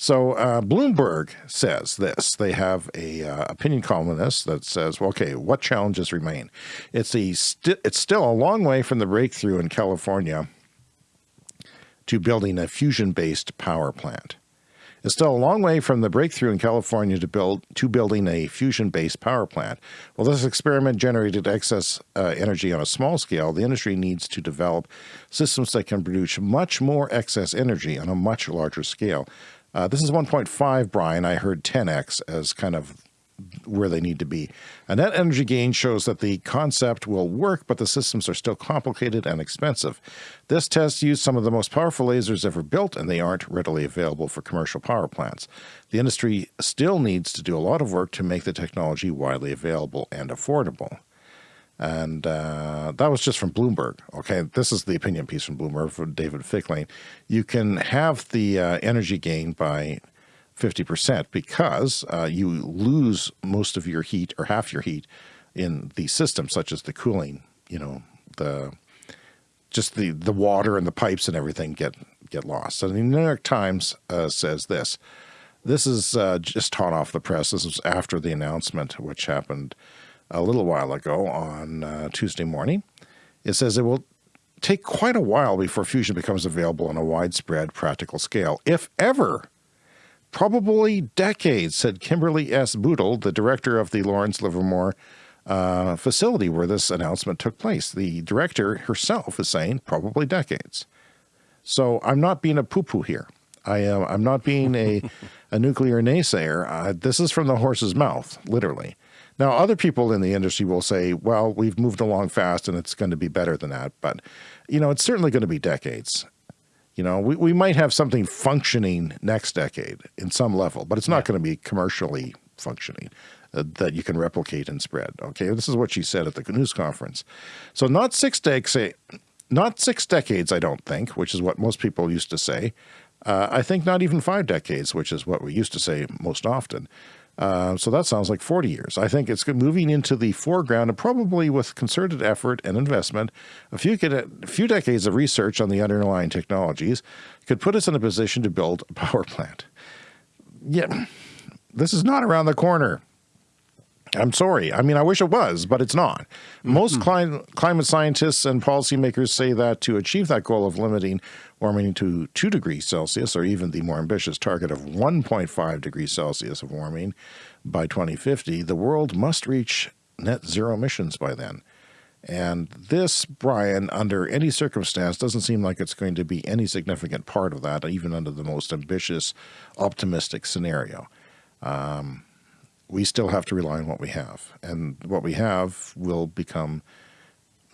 So uh, Bloomberg says this. They have a uh, opinion columnist that says, well, "Okay, what challenges remain? It's a sti- it's still a long way from the breakthrough in California to building a fusion-based power plant. It's still a long way from the breakthrough in California to build to building a fusion-based power plant. While this experiment generated excess uh, energy on a small scale, the industry needs to develop systems that can produce much more excess energy on a much larger scale. Uh, this is 1.5, Brian. I heard 10x as kind of where they need to be. A net energy gain shows that the concept will work, but the systems are still complicated and expensive. This test used some of the most powerful lasers ever built, and they aren't readily available for commercial power plants. The industry still needs to do a lot of work to make the technology widely available and affordable. And uh, that was just from Bloomberg. Okay, this is the opinion piece from Bloomberg from David Fickling. You can have the uh, energy gain by 50% because uh, you lose most of your heat or half your heat in the system, such as the cooling, you know, the just the, the water and the pipes and everything get, get lost. So the New York Times uh, says this. This is uh, just hot off the press. This was after the announcement, which happened a little while ago on uh, Tuesday morning. It says it will take quite a while before fusion becomes available on a widespread practical scale, if ever. Probably decades, said Kimberly S. Budil, the director of the Lawrence Livermore uh, facility where this announcement took place. The director herself is saying probably decades. So I'm not being a poo-poo here. I am. I'm not being a, a nuclear naysayer. Uh, this is from the horse's mouth, literally. Now, other people in the industry will say, "Well, we've moved along fast, and it's going to be better than that." But, you know, it's certainly going to be decades. You know, we, we might have something functioning next decade in some level, but it's not going to be commercially functioning uh, that you can replicate and spread. Okay, this is what she said at the news conference. So not six decades, not six decades, I don't think, which is what most people used to say. Uh, I think not even five decades, which is what we used to say most often. Uh, so that sounds like 40 years. I think it's moving into the foreground and probably with concerted effort and investment, a few, a few decades of research on the underlying technologies could put us in a position to build a power plant. Yeah, this is not around the corner. I'm sorry. I mean, I wish it was, but it's not. Most mm -hmm. cli climate scientists and policymakers say that to achieve that goal of limiting warming to 2 degrees Celsius, or even the more ambitious target of 1.5 degrees Celsius of warming by 2050, the world must reach net zero emissions by then. And this, Brian, under any circumstance, doesn't seem like it's going to be any significant part of that, even under the most ambitious, optimistic scenario. Um, we still have to rely on what we have. And what we have will become,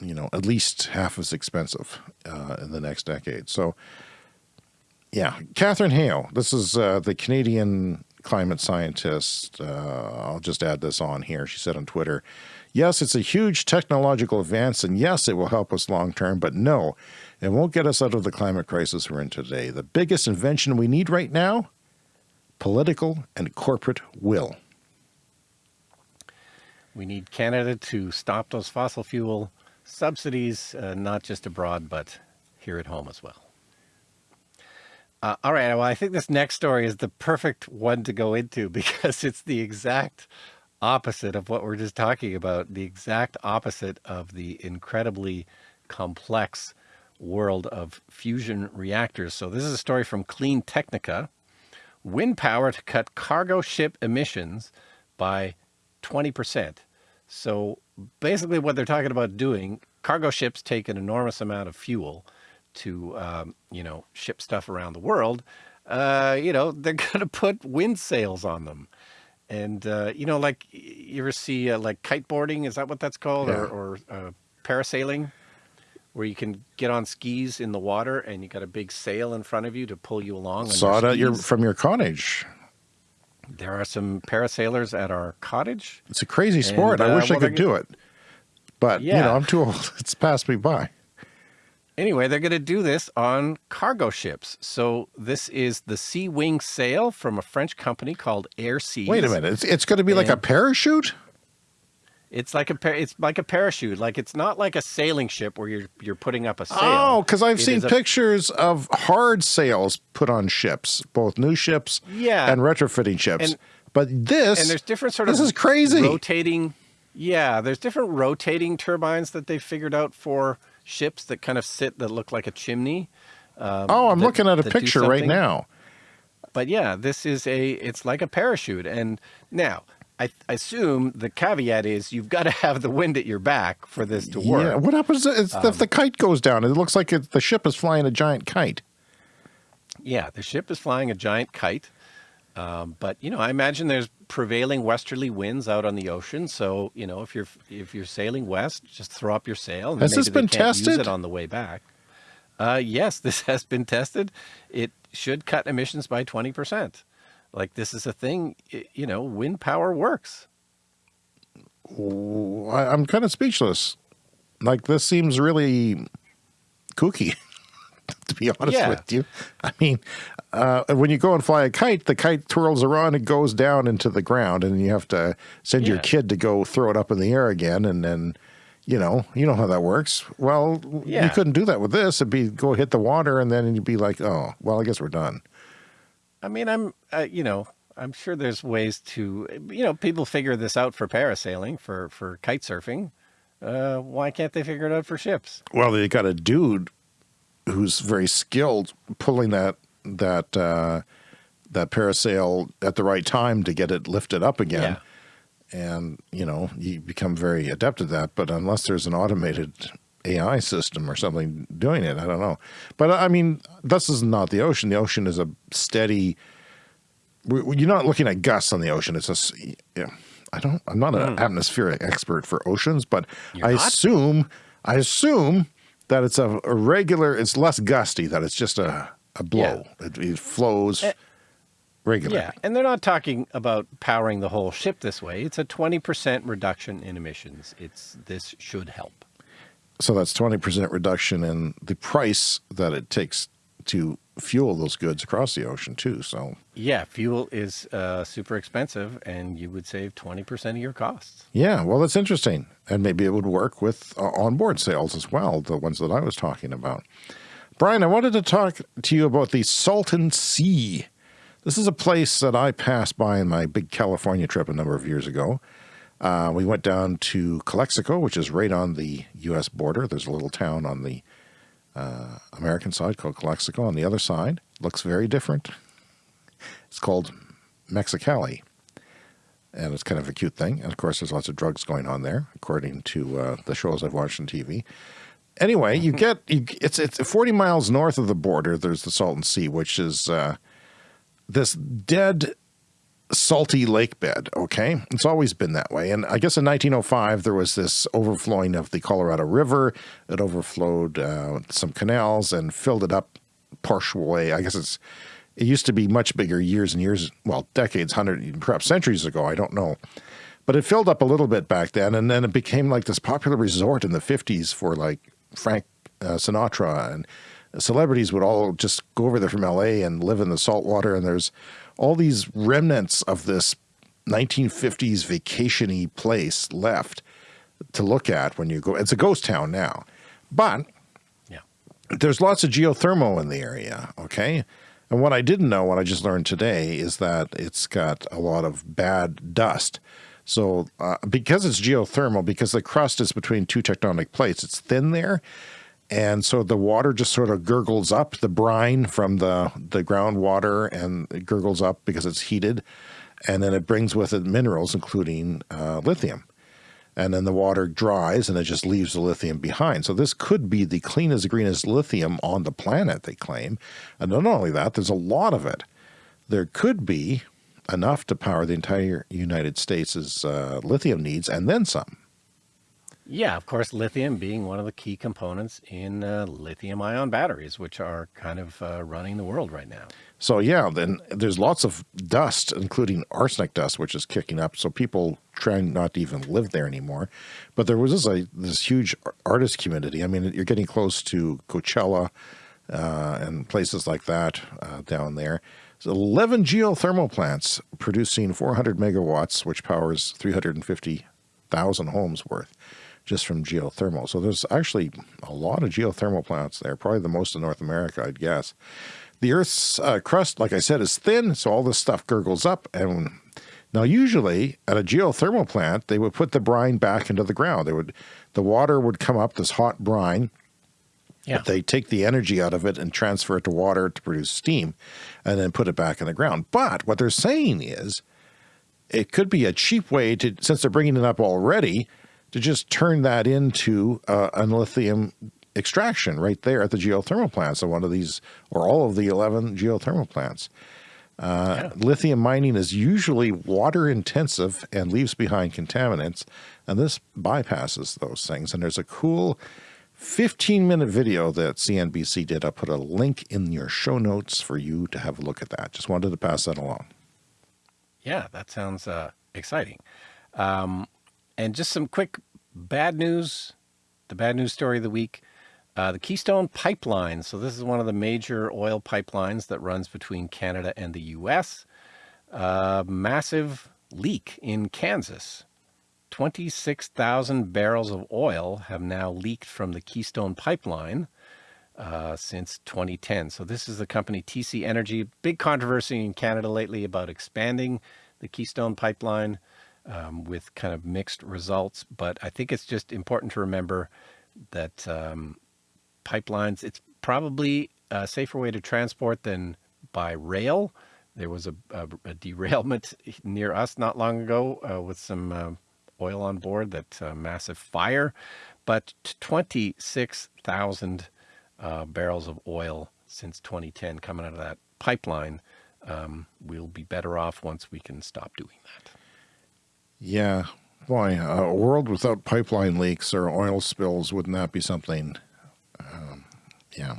you know, at least half as expensive uh, in the next decade. So, yeah, Katharine Hayhoe, this is uh, the Canadian climate scientist. Uh, I'll just add this on here. She said on Twitter, yes, it's a huge technological advance, and yes, it will help us long term, but no, it won't get us out of the climate crisis we're in today. The biggest invention we need right now, political and corporate will. We need Canada to stop those fossil fuel subsidies, uh, not just abroad, but here at home as well. Uh, all right, well, I think this next story is the perfect one to go into because it's the exact opposite of what we're just talking about, the exact opposite of the incredibly complex world of fusion reactors. So this is a story from CleanTechnica. Wind power to cut cargo ship emissions by 20%. So basically what they're talking about doing, cargo ships take an enormous amount of fuel to, um, you know, ship stuff around the world. Uh, you know, they're going to put wind sails on them. And, uh, you know, like you ever see uh, like kiteboarding, is that what that's called? Yeah. Or, or uh, parasailing? Where you can get on skis in the water and you got a big sail in front of you to pull you along. Saw it your, from your cottage. There are some parasailers at our cottage. It's a crazy sport. And, uh, I wish well, I could do it. But, yeah. you know, I'm too old. It's passed me by. Anyway, they're going to do this on cargo ships. So this is the Seawing sail from a French company called Airseas. Wait a minute. It's, it's going to be and, like a parachute? It's like a it's like a parachute. Like it's not like a sailing ship where you're you're putting up a sail. Oh, because I've it seen pictures of hard sails put on ships, both new ships yeah. and retrofitting ships. And, but this and there's different sort this of is crazy rotating. Yeah, there's different rotating turbines that they figured out for ships that kind of sit that look like a chimney. Um, oh, I'm that, looking at a picture right now. But yeah, this is a it's like a parachute. And now I, I, assume the caveat is you've got to have the wind at your back for this to work. Yeah. What happens if, um, if the kite goes down? It looks like it, the ship is flying a giant kite. Yeah, the ship is flying a giant kite. Um, but you know, I imagine there's prevailing westerly winds out on the ocean. So you know, if you're if you're sailing west, just throw up your sail. And has this been tested? Use it on the way back. Uh, yes, this has been tested. It should cut emissions by twenty percent. Like this is a thing, you know, wind power works. I'm kind of speechless. Like this seems really kooky, to be honest yeah. with you. I mean, uh, when you go and fly a kite, the kite twirls around and goes down into the ground, and you have to send yeah. your kid to go throw it up in the air again, and then, you know, you know how that works. Well, yeah. you couldn't do that with this. It'd be go hit the water, and then you'd be like, oh, well, I guess we're done. I mean, I'm, uh, you know, I'm sure there's ways to, you know, people figure this out for parasailing, for, for kite surfing. Uh, why can't they figure it out for ships? Well, they got a dude who's very skilled pulling that, that, uh, that parasail at the right time to get it lifted up again. Yeah. And, you know, you become very adept at that. But unless there's an automated AI system or something doing it. I don't know. But I mean, this is not the ocean. The ocean is a steady, you're not looking at gusts on the ocean. It's a, yeah, I don't, I'm not an mm. atmospheric expert for oceans, but you're I not? assume, I assume that it's a, a, regular, it's less gusty, that it's just a, a blow. It, it flows Eh, regularly. Yeah, and they're not talking about powering the whole ship this way. It's a 20% reduction in emissions. It's this should help. So that's 20% reduction in the price that it takes to fuel those goods across the ocean too. So Yeah, fuel is uh, super expensive, and you would save 20% of your costs. yeah, well, that's interesting. And maybe it would work with uh, onboard sails as well, the ones that I was talking about. Brian, I wanted to talk to you about the Salton Sea. This is a place that I passed by in my big California trip a number of years ago. Uh, we went down to Calexico, which is right on the U.S. border. There's a little town on the uh, American side called Calexico. On the other side, looks very different. It's called Mexicali, and it's kind of a cute thing. And of course, there's lots of drugs going on there, according to uh, the shows I've watched on TV. Anyway, you get you, it's it's 40 miles north of the border. There's the Salton Sea, which is uh, this dead salty lake bed. Okay, it's always been that way. And I guess in 1905 there was this overflowing of the Colorado River. It overflowed uh, some canals and filled it up partially. I guess it's it used to be much bigger years and years, well, decades, hundred, perhaps centuries ago. I don't know. But it filled up a little bit back then, and then it became like this popular resort in the 50s for like Frank uh, Sinatra and celebrities would all just go over there from LA and live in the salt water. And there's all these remnants of this 1950s vacationy place left to look at when you go. It's a ghost town now, but Yeah. there's lots of geothermal in the area. Okay. And what I didn't know, what I just learned today, is that it's got a lot of bad dust. So, uh, because it's geothermal, because the crust is between two tectonic plates, it's thin there. And so the water just sort of gurgles up the brine from the, the groundwater and it gurgles up because it's heated. And then it brings with it minerals, including uh, lithium and then the water dries and it just leaves the lithium behind. So this could be the cleanest, greenest lithium on the planet, they claim. And not only that, there's a lot of it. There could be enough to power the entire United States' uh, lithium needs and then some. Yeah, of course, lithium being one of the key components in uh, lithium ion batteries, which are kind of uh, running the world right now. So yeah, then there's lots of dust, including arsenic dust, which is kicking up. So people trying not to even live there anymore. But there was this, this huge artist community. I mean, you're getting close to Coachella uh, and places like that uh, down there. So 11 geothermal plants producing 400 megawatts, which powers 350,000 homes worth just from geothermal. So there's actually a lot of geothermal plants there, probably the most in North America, I'd guess. The Earth's uh, crust, like I said, is thin, so all this stuff gurgles up. And now, usually at a geothermal plant, they would put the brine back into the ground. They would, the water would come up, this hot brine. Yeah. They take the energy out of it and transfer it to water to produce steam, and then put it back in the ground. But what they're saying is, it could be a cheap way to, since they're bringing it up already, to just turn that into uh, a lithium extraction right there at the geothermal plants of one of these or all of the 11 geothermal plants. Uh, Lithium mining is usually water intensive and leaves behind contaminants, and this bypasses those things. And there's a cool 15 minute video that CNBC did. I'll put a link in your show notes for you to have a look at that. Just wanted to pass that along. Yeah, that sounds uh, exciting. Um, and just some quick bad news. The bad news story of the week. Uh, the Keystone Pipeline. So this is one of the major oil pipelines that runs between Canada and the U.S. Uh, massive leak in Kansas. 26,000 barrels of oil have now leaked from the Keystone Pipeline uh, since 2010. So this is the company TC Energy. Big controversy in Canada lately about expanding the Keystone Pipeline um, with kind of mixed results. But I think it's just important to remember that um, pipelines, it's probably a safer way to transport than by rail. There was a, a, a derailment near us not long ago uh, with some uh, oil on board, that uh, massive fire. But 26,000 uh, barrels of oil since 2010 coming out of that pipeline. Um, we'll be better off once we can stop doing that. Yeah, boy, a world without pipeline leaks or oil spills wouldn't that be something? Um, yeah.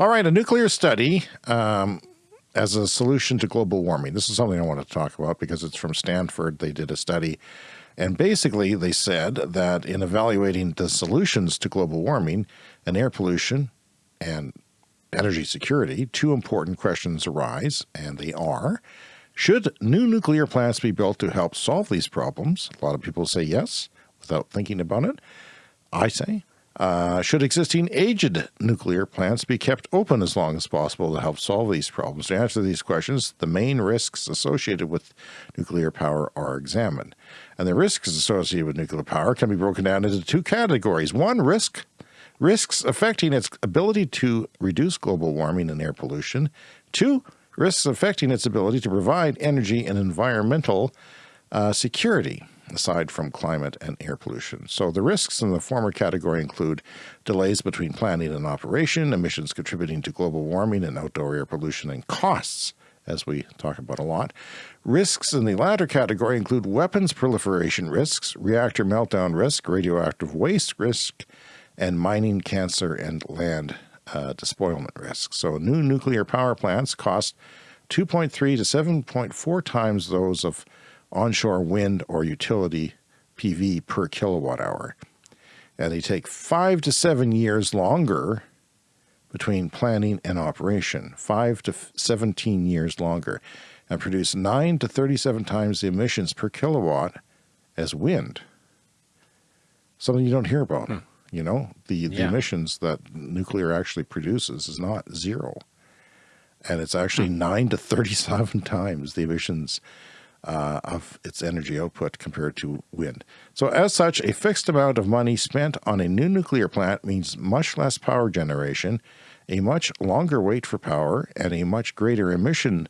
All right, a nuclear study um, as a solution to global warming. This is something I want to talk about because it's from Stanford. They did a study and basically they said that in evaluating the solutions to global warming and air pollution and energy security, two important questions arise, and they are, should new nuclear plants be built to help solve these problems? A lot of people say yes without thinking about it. I say, uh, should existing aged nuclear plants be kept open as long as possible to help solve these problems? To answer these questions, the main risks associated with nuclear power are examined. And the risks associated with nuclear power can be broken down into two categories. One, risk risks affecting its ability to reduce global warming and air pollution. Two, risks affecting its ability to provide energy and environmental uh, security aside from climate and air pollution. So the risks in the former category include delays between planning and operation, emissions contributing to global warming and outdoor air pollution, and costs, as we talk about a lot. Risks in the latter category include weapons proliferation risks, reactor meltdown risk, radioactive waste risk, and mining, cancer, and land uh, despoilment risk. So new nuclear power plants cost 2.3 to 7.4 times those of onshore wind or utility PV per kilowatt hour. And they take five to seven years longer between planning and operation, five to 17 years longer, and produce 9 to 37 times the emissions per kilowatt as wind. Something you don't hear about. Hmm. You know, the, the emissions that nuclear actually produces is not zero. And it's actually hmm. 9 to 37 times the emissions uh, of its energy output compared to wind. So as such, a fixed amount of money spent on a new nuclear plant means much less power generation, a much longer wait for power, and a much greater emission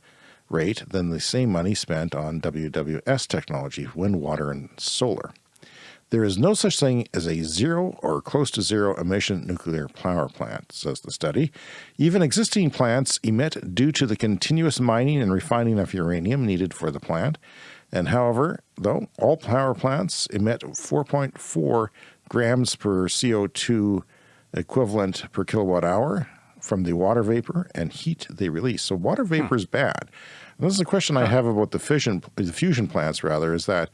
rate than the same money spent on WWS technology, wind, water, and solar. There is no such thing as a zero or close to zero emission nuclear power plant, says the study. Even existing plants emit due to the continuous mining and refining of uranium needed for the plant. And however, though, all power plants emit 4.4 grams per CO2 equivalent per kilowatt hour from the water vapor and heat they release. So water vapor hmm. is bad. And this is a question I have about the fission, the fusion plants rather, is that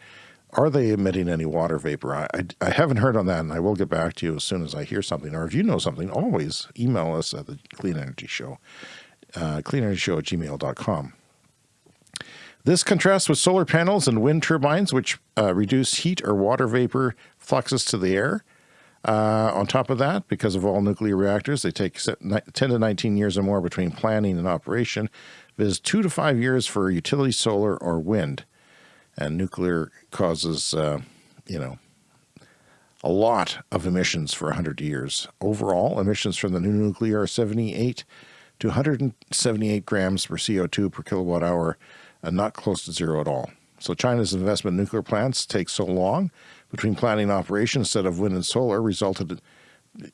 are they emitting any water vapor? I, I, I, haven't heard on that, and I will get back to you as soon as I hear something. Or if you know something, always email us at the Clean Energy Show, uh, cleanenergyshow at gmail.com. This contrasts with solar panels and wind turbines, which uh, reduce heat or water vapor fluxes to the air. Uh, on top of that, because of all nuclear reactors, they take 10 to 19 years or more between planning and operation. Is two to five years for utility solar or wind and nuclear causes, uh, you know, a lot of emissions for 100 years. Overall, emissions from the new nuclear are 78 to 178 grams per CO2 per kilowatt hour, and not close to zero at all. So China's investment in nuclear plants takes so long between planning and operation instead of wind and solar resulted,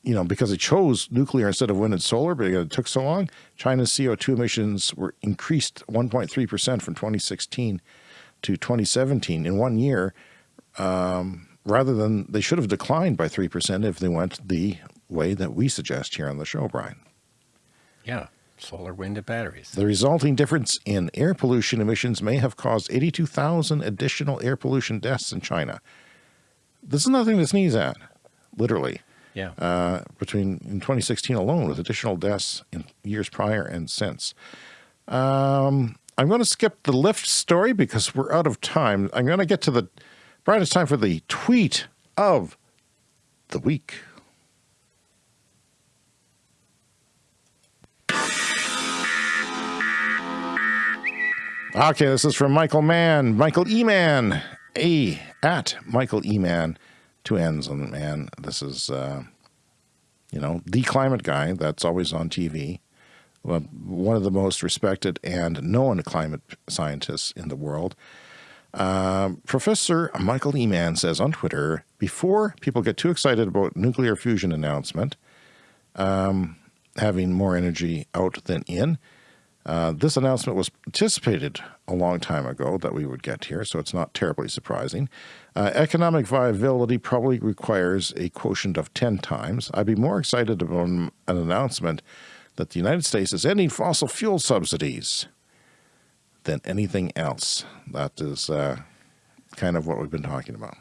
you know, because it chose nuclear instead of wind and solar, but it took so long, China's CO2 emissions were increased 1.3% from 2016 to 2017 in one year, um, rather than they should have declined by 3% if they went the way that we suggest here on the show, Brian. Yeah, solar, wind, and batteries. The resulting difference in air pollution emissions may have caused 82,000 additional air pollution deaths in China. This is nothing to sneeze at, literally. Yeah. Uh, between in 2016 alone, with additional deaths in years prior and since. Um, I'm going to skip the Lyft story because we're out of time. I'm going to get to the, Brian, it's time for the tweet of the week. Okay, this is from Michael Mann, Michael E. Mann, A at Michael E. Mann, two N's on the man. This is, uh, you know, the climate guy that's always on TV one of the most respected and known climate scientists in the world. Uh, Professor Michael Eman says on Twitter, before people get too excited about nuclear fusion announcement, um, having more energy out than in, uh, this announcement was anticipated a long time ago that we would get here, so it's not terribly surprising. Uh, economic viability probably requires a quotient of 10 times. I'd be more excited about an announcement that the United States is ending fossil fuel subsidies than anything else. That is uh, kind of what we've been talking about.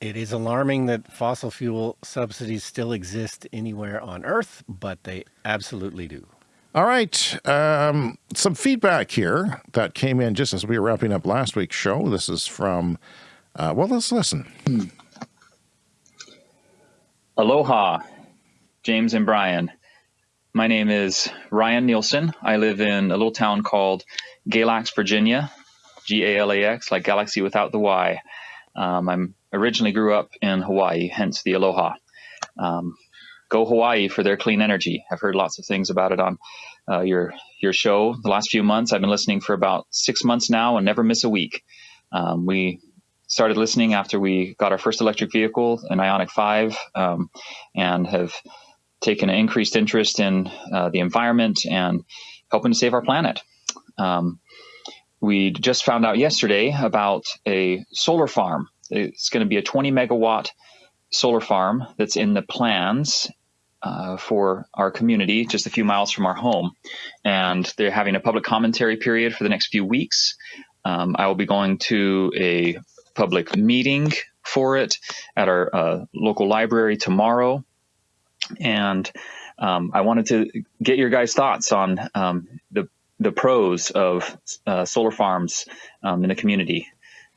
It is alarming that fossil fuel subsidies still exist anywhere on Earth, but they absolutely do. All right. Um, some feedback here that came in just as we were wrapping up last week's show. This is from, uh, well, let's listen. Aloha, James and Brian. My name is Ryan Nielsen. I live in a little town called Galax, Virginia, G A L A X, like galaxy without the Y. Um, I'm originally grew up in Hawaii, hence the Aloha. Um, go Hawaii for their clean energy. I've heard lots of things about it on uh, your your show the last few months. I've been listening for about six months now and never miss a week. Um, we started listening after we got our first electric vehicle, an Ioniq 5, um, and have taken an increased interest in uh, the environment and helping to save our planet. Um, we just found out yesterday about a solar farm. It's going to be a 20 megawatt solar farm that's in the plans uh, for our community, just a few miles from our home. And they're having a public commentary period for the next few weeks. Um, I will be going to a public meeting for it at our uh, local library tomorrow. And um, I wanted to get your guys' thoughts on um, the the pros of uh, solar farms um, in the community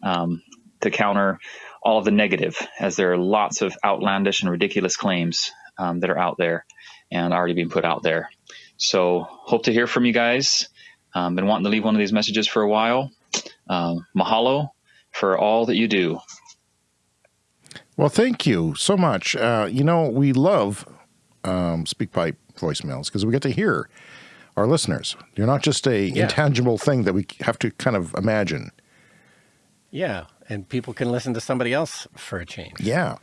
um, to counter all of the negative, as there are lots of outlandish and ridiculous claims that are out there and already being put out there. So, hope to hear from you guys. Um, been wanting to leave one of these messages for a while. Um, mahalo for all that you do. Well, thank you so much. Uh, you know, we love um, SpeakPipe voicemails because we get to hear our listeners. You're not just a Yeah. intangible thing that we have to kind of imagine. Yeah, and people can listen to somebody else for a change. Yeah.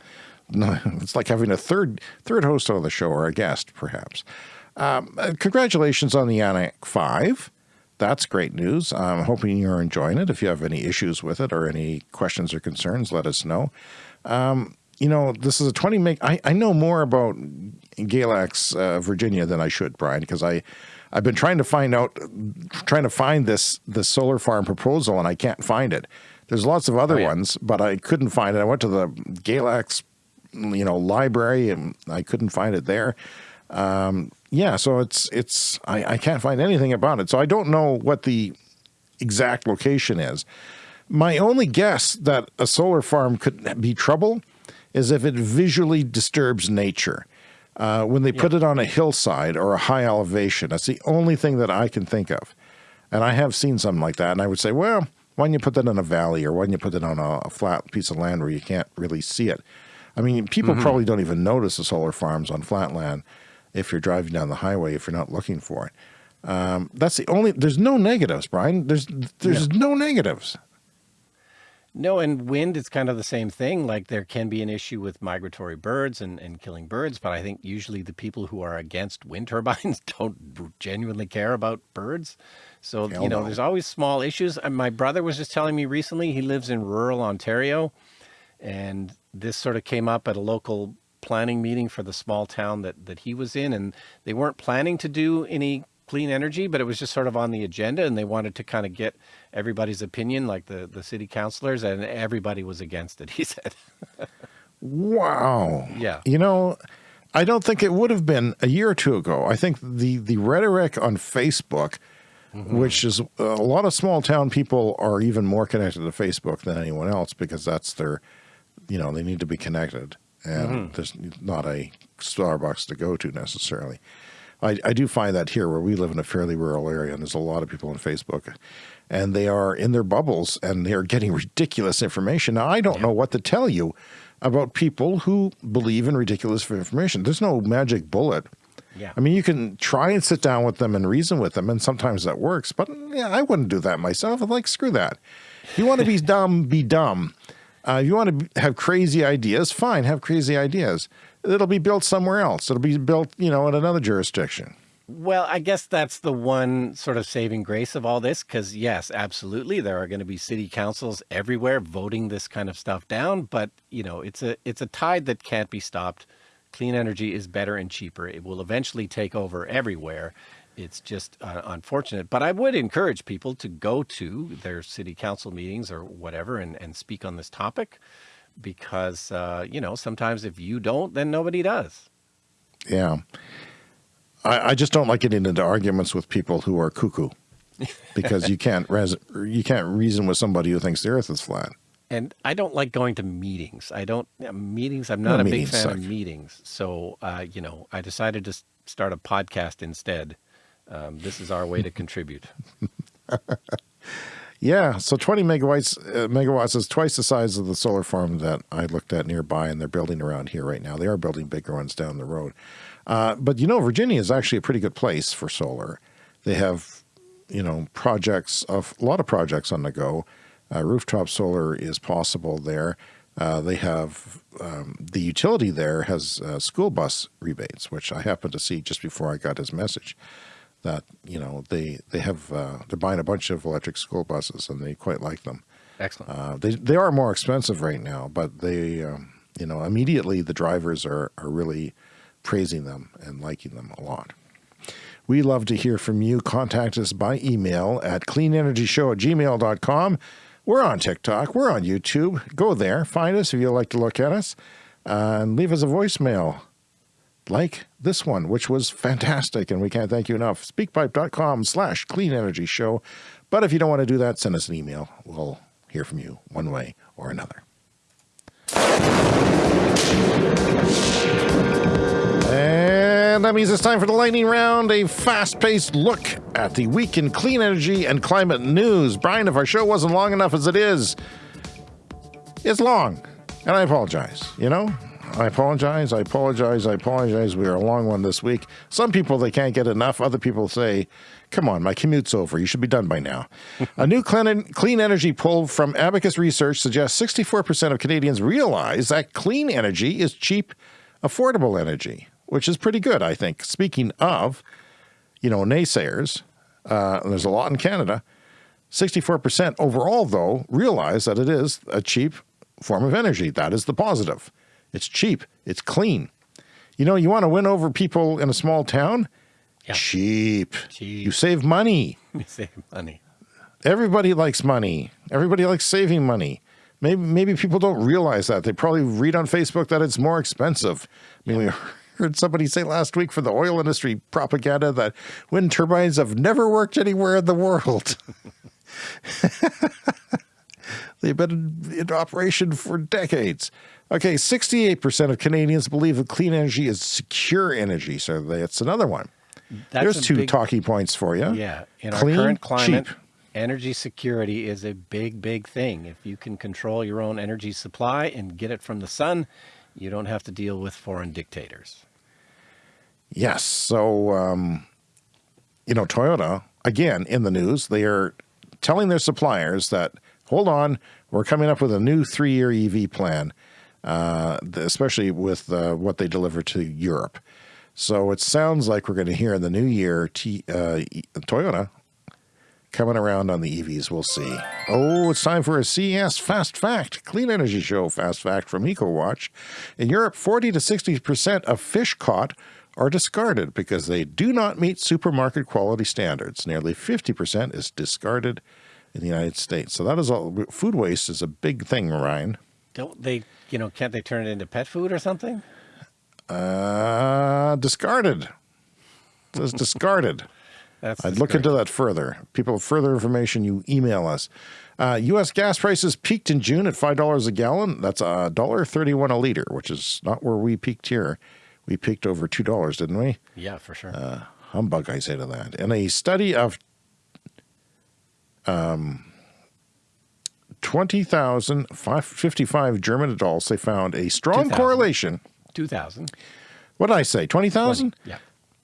No, It's like having a third third host on the show or a guest, perhaps. Um, uh, congratulations on the Ioniq 5. That's great news. I'm hoping you're enjoying it. If you have any issues with it or any questions or concerns, let us know. Um, you know, this is a 20 meg. I, I know more about Galax, uh, Virginia than I should, Brian, because I, I've been trying to find out, trying to find this, this solar farm proposal and I can't find it. There's lots of other Oh, yeah. ones, but I couldn't find it. I went to the Galax, you know, library and I couldn't find it there. Um, yeah, so it's it's I, I can't find anything about it. So I don't know what the exact location is. My only guess that a solar farm could be trouble is if it visually disturbs nature. Uh, when they put it on a hillside or a high elevation, that's the only thing that I can think of. And I have seen something like that, and I would say, well, why don't you put that in a valley or why don't you put it on a, a flat piece of land where you can't really see it? I mean, people probably don't even notice the solar farms on flat land if you're driving down the highway if you're not looking for it. Um, that's the only. There's no negatives, Brian. There's there's no negatives. No, and wind is kind of the same thing. Like there can be an issue with migratory birds and, and killing birds, but I think usually the people who are against wind turbines don't genuinely care about birds. So, Hell you know, no. there's always small issues. And my brother was just telling me recently, he lives in rural Ontario, and this sort of came up at a local planning meeting for the small town that, that he was in. And they weren't planning to do any clean energy, but it was just sort of on the agenda and they wanted to kind of get everybody's opinion, like the, the city councilors, and everybody was against it, he said. Wow. Yeah. You know, I don't think it would have been a year or two ago. I think the the rhetoric on Facebook, mm-hmm. which is uh, a lot of small town people are even more connected to Facebook than anyone else because that's their, you know, they need to be connected, and mm-hmm. there's not a Starbucks to go to necessarily. I, I do find that here where we live in a fairly rural area and there's a lot of people on Facebook and they are in their bubbles and they're getting ridiculous information. Now, I don't know what to tell you about people who believe in ridiculous information. There's no magic bullet. Yeah. I mean, you can try and sit down with them and reason with them, and sometimes that works, but yeah, I wouldn't do that myself. I'm like, screw that. If You want to be dumb, be dumb. Uh, if you want to have crazy ideas, fine, have crazy ideas. It'll be built somewhere else. It'll be built, you know, in another jurisdiction. Well, I guess that's the one sort of saving grace of all this, because yes, absolutely, there are going to be city councils everywhere voting this kind of stuff down. But you know, it's a it's a tide that can't be stopped Clean energy is better and cheaper. It will eventually take over everywhere. It's just uh, unfortunate. But I would encourage people to go to their city council meetings or whatever and, and speak on this topic because, uh, you know, sometimes if you don't, then nobody does. Yeah. I, I just don't like getting into arguments with people who are cuckoo because you can't res you can't reason with somebody who thinks the earth is flat. And I don't like going to meetings. I don't meetings. I'm not No, a big fan suck. of meetings. So, uh, you know, I decided to start a podcast instead. Um, this is our way to contribute. Yeah, so 20 megawatts uh, megawatts is twice the size of the solar farm that I looked at nearby, and they're building around here right now. They are building bigger ones down the road. Uh, but you know, Virginia is actually a pretty good place for solar. They have, you know, projects of a lot of projects on the go. Uh, rooftop solar is possible there. Uh, they have um, the utility there has uh, school bus rebates, which I happened to see just before I got his message that you know they they have uh, they're buying a bunch of electric school buses and they quite like them. Excellent. Uh, they they are more expensive right now, but they um, you know immediately the drivers are are really praising them and liking them a lot. We love to hear from you. Contact us by email at cleanenergyshow at gmail.com. We're on TikTok. We're on YouTube. Go there. Find us if you'd like to look at us. Uh, and leave us a voicemail like this one, which was fantastic, and we can't thank you enough. Speakpipe.com slash clean energy show. But if you don't want to do that, send us an email. We'll hear from you one way or another. And that means it's time for the lightning round, a fast paced look at the week in clean energy and climate news. Brian, if our show wasn't long enough as it is, it's long. And I apologize, you know? I apologize, I apologize, I apologize. We are a long one this week. Some people, they can't get enough. Other people say, come on, my commute's over. You should be done by now. a new clean, clean energy poll from Abacus Research suggests 64% of Canadians realize that clean energy is cheap, affordable energy, which is pretty good, I think. Speaking of, you know, naysayers, uh, there's a lot in Canada. 64% overall, though, realize that it is a cheap form of energy. That is the positive. It's cheap, it's clean. You know, you want to win over people in a small town? Yeah. Cheap. Cheap. You save money. You save money. Everybody likes money. Everybody likes saving money. Maybe maybe people don't realize that. They probably read on Facebook that it's more expensive. I mean, we heard somebody say last week for the oil industry propaganda that wind turbines have never worked anywhere in the world. They've been in, in operation for decades. Okay, 68% of Canadians believe that clean energy is secure energy. So that's another one. That's There's two big- talking points for you. Yeah. In Clean, our current climate, cheap. energy security is a big, big thing. If you can control your own energy supply and get it from the sun, you don't have to deal with foreign dictators. Yes. So, um, you know, Toyota, again, in the news, they are telling their suppliers that, hold on, we're coming up with a new three year EV plan, uh, especially with uh, what they deliver to Europe. So it sounds like we're going to hear in the new year T, uh, Toyota coming around on the EVs. We'll see. Oh, it's time for a CES Fast Fact, Clean Energy Show Fast Fact from EcoWatch. In Europe, 40 to 60% of fish caught are discarded because they do not meet supermarket quality standards. Nearly 50% is discarded in the United States. So that is all. Food waste is a big thing, Ryan. Don't they, you know, can't they turn it into pet food or something? Uh, discarded. It says discarded. That's I'd look into that further. People, have further information, you email us. Uh, U.S. gas prices peaked in June at five dollars a gallon. That's a dollar thirty-one a liter, which is not where we peaked here. We peaked over two dollars, didn't we? Yeah, for sure. Uh, Humbug, I say to that. In a study of um, 20,055 German adults, they found a strong 2,000. correlation. 2000. What did I say? 20,000? Yeah.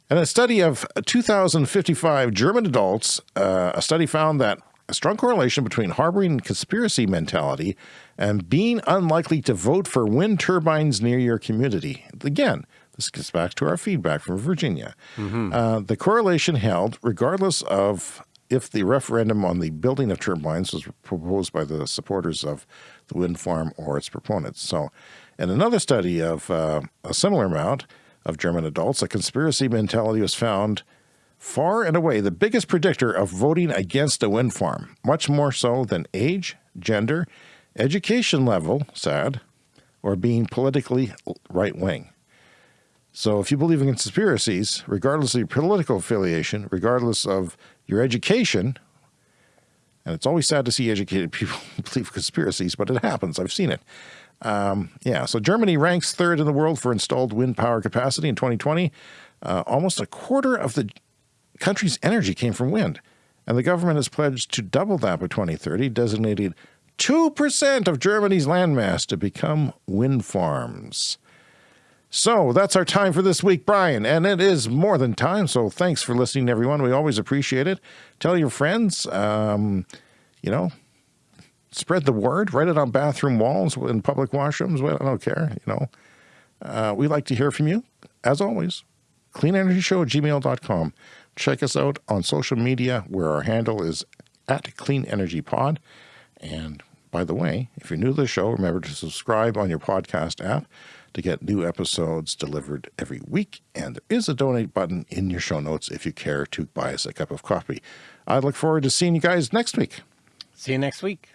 In a study of 2,055 German adults, uh, a study found that a strong correlation between harboring conspiracy mentality and being unlikely to vote for wind turbines near your community. Again, this gets back to our feedback from Virginia. Uh, the correlation held regardless of if the referendum on the building of turbines was proposed by the supporters of the wind farm or its proponents. So In another study of uh, a similar amount of German adults, a conspiracy mentality was found far and away the biggest predictor of voting against a wind farm, much more so than age, gender, education level, sad, or being politically right wing. So if you believe in conspiracies, regardless of your political affiliation, regardless of your education, and it's always sad to see educated people believe conspiracies, but it happens. I've seen it. Um, yeah, so Germany ranks third in the world for installed wind power capacity in 2020. Uh, almost a quarter of the country's energy came from wind, and the government has pledged to double that by 2030, designating 2% of Germany's landmass to become wind farms. So that's our time for this week, Brian, and it is more than time. So thanks for listening, everyone. We always appreciate it. Tell your friends, um, you know, spread the word, write it on bathroom walls in public washrooms. I don't care, you know. Uh, we like to hear from you, as always. CleanEnergyShow at gmail.com. Check us out on social media where our handle is at Clean Energy Pod. And by the way, if you're new to the show, remember to subscribe on your podcast app to get new episodes delivered every week. And there is a donate button in your show notes if you care to buy us a cup of coffee. I look forward to seeing you guys next week. See you next week.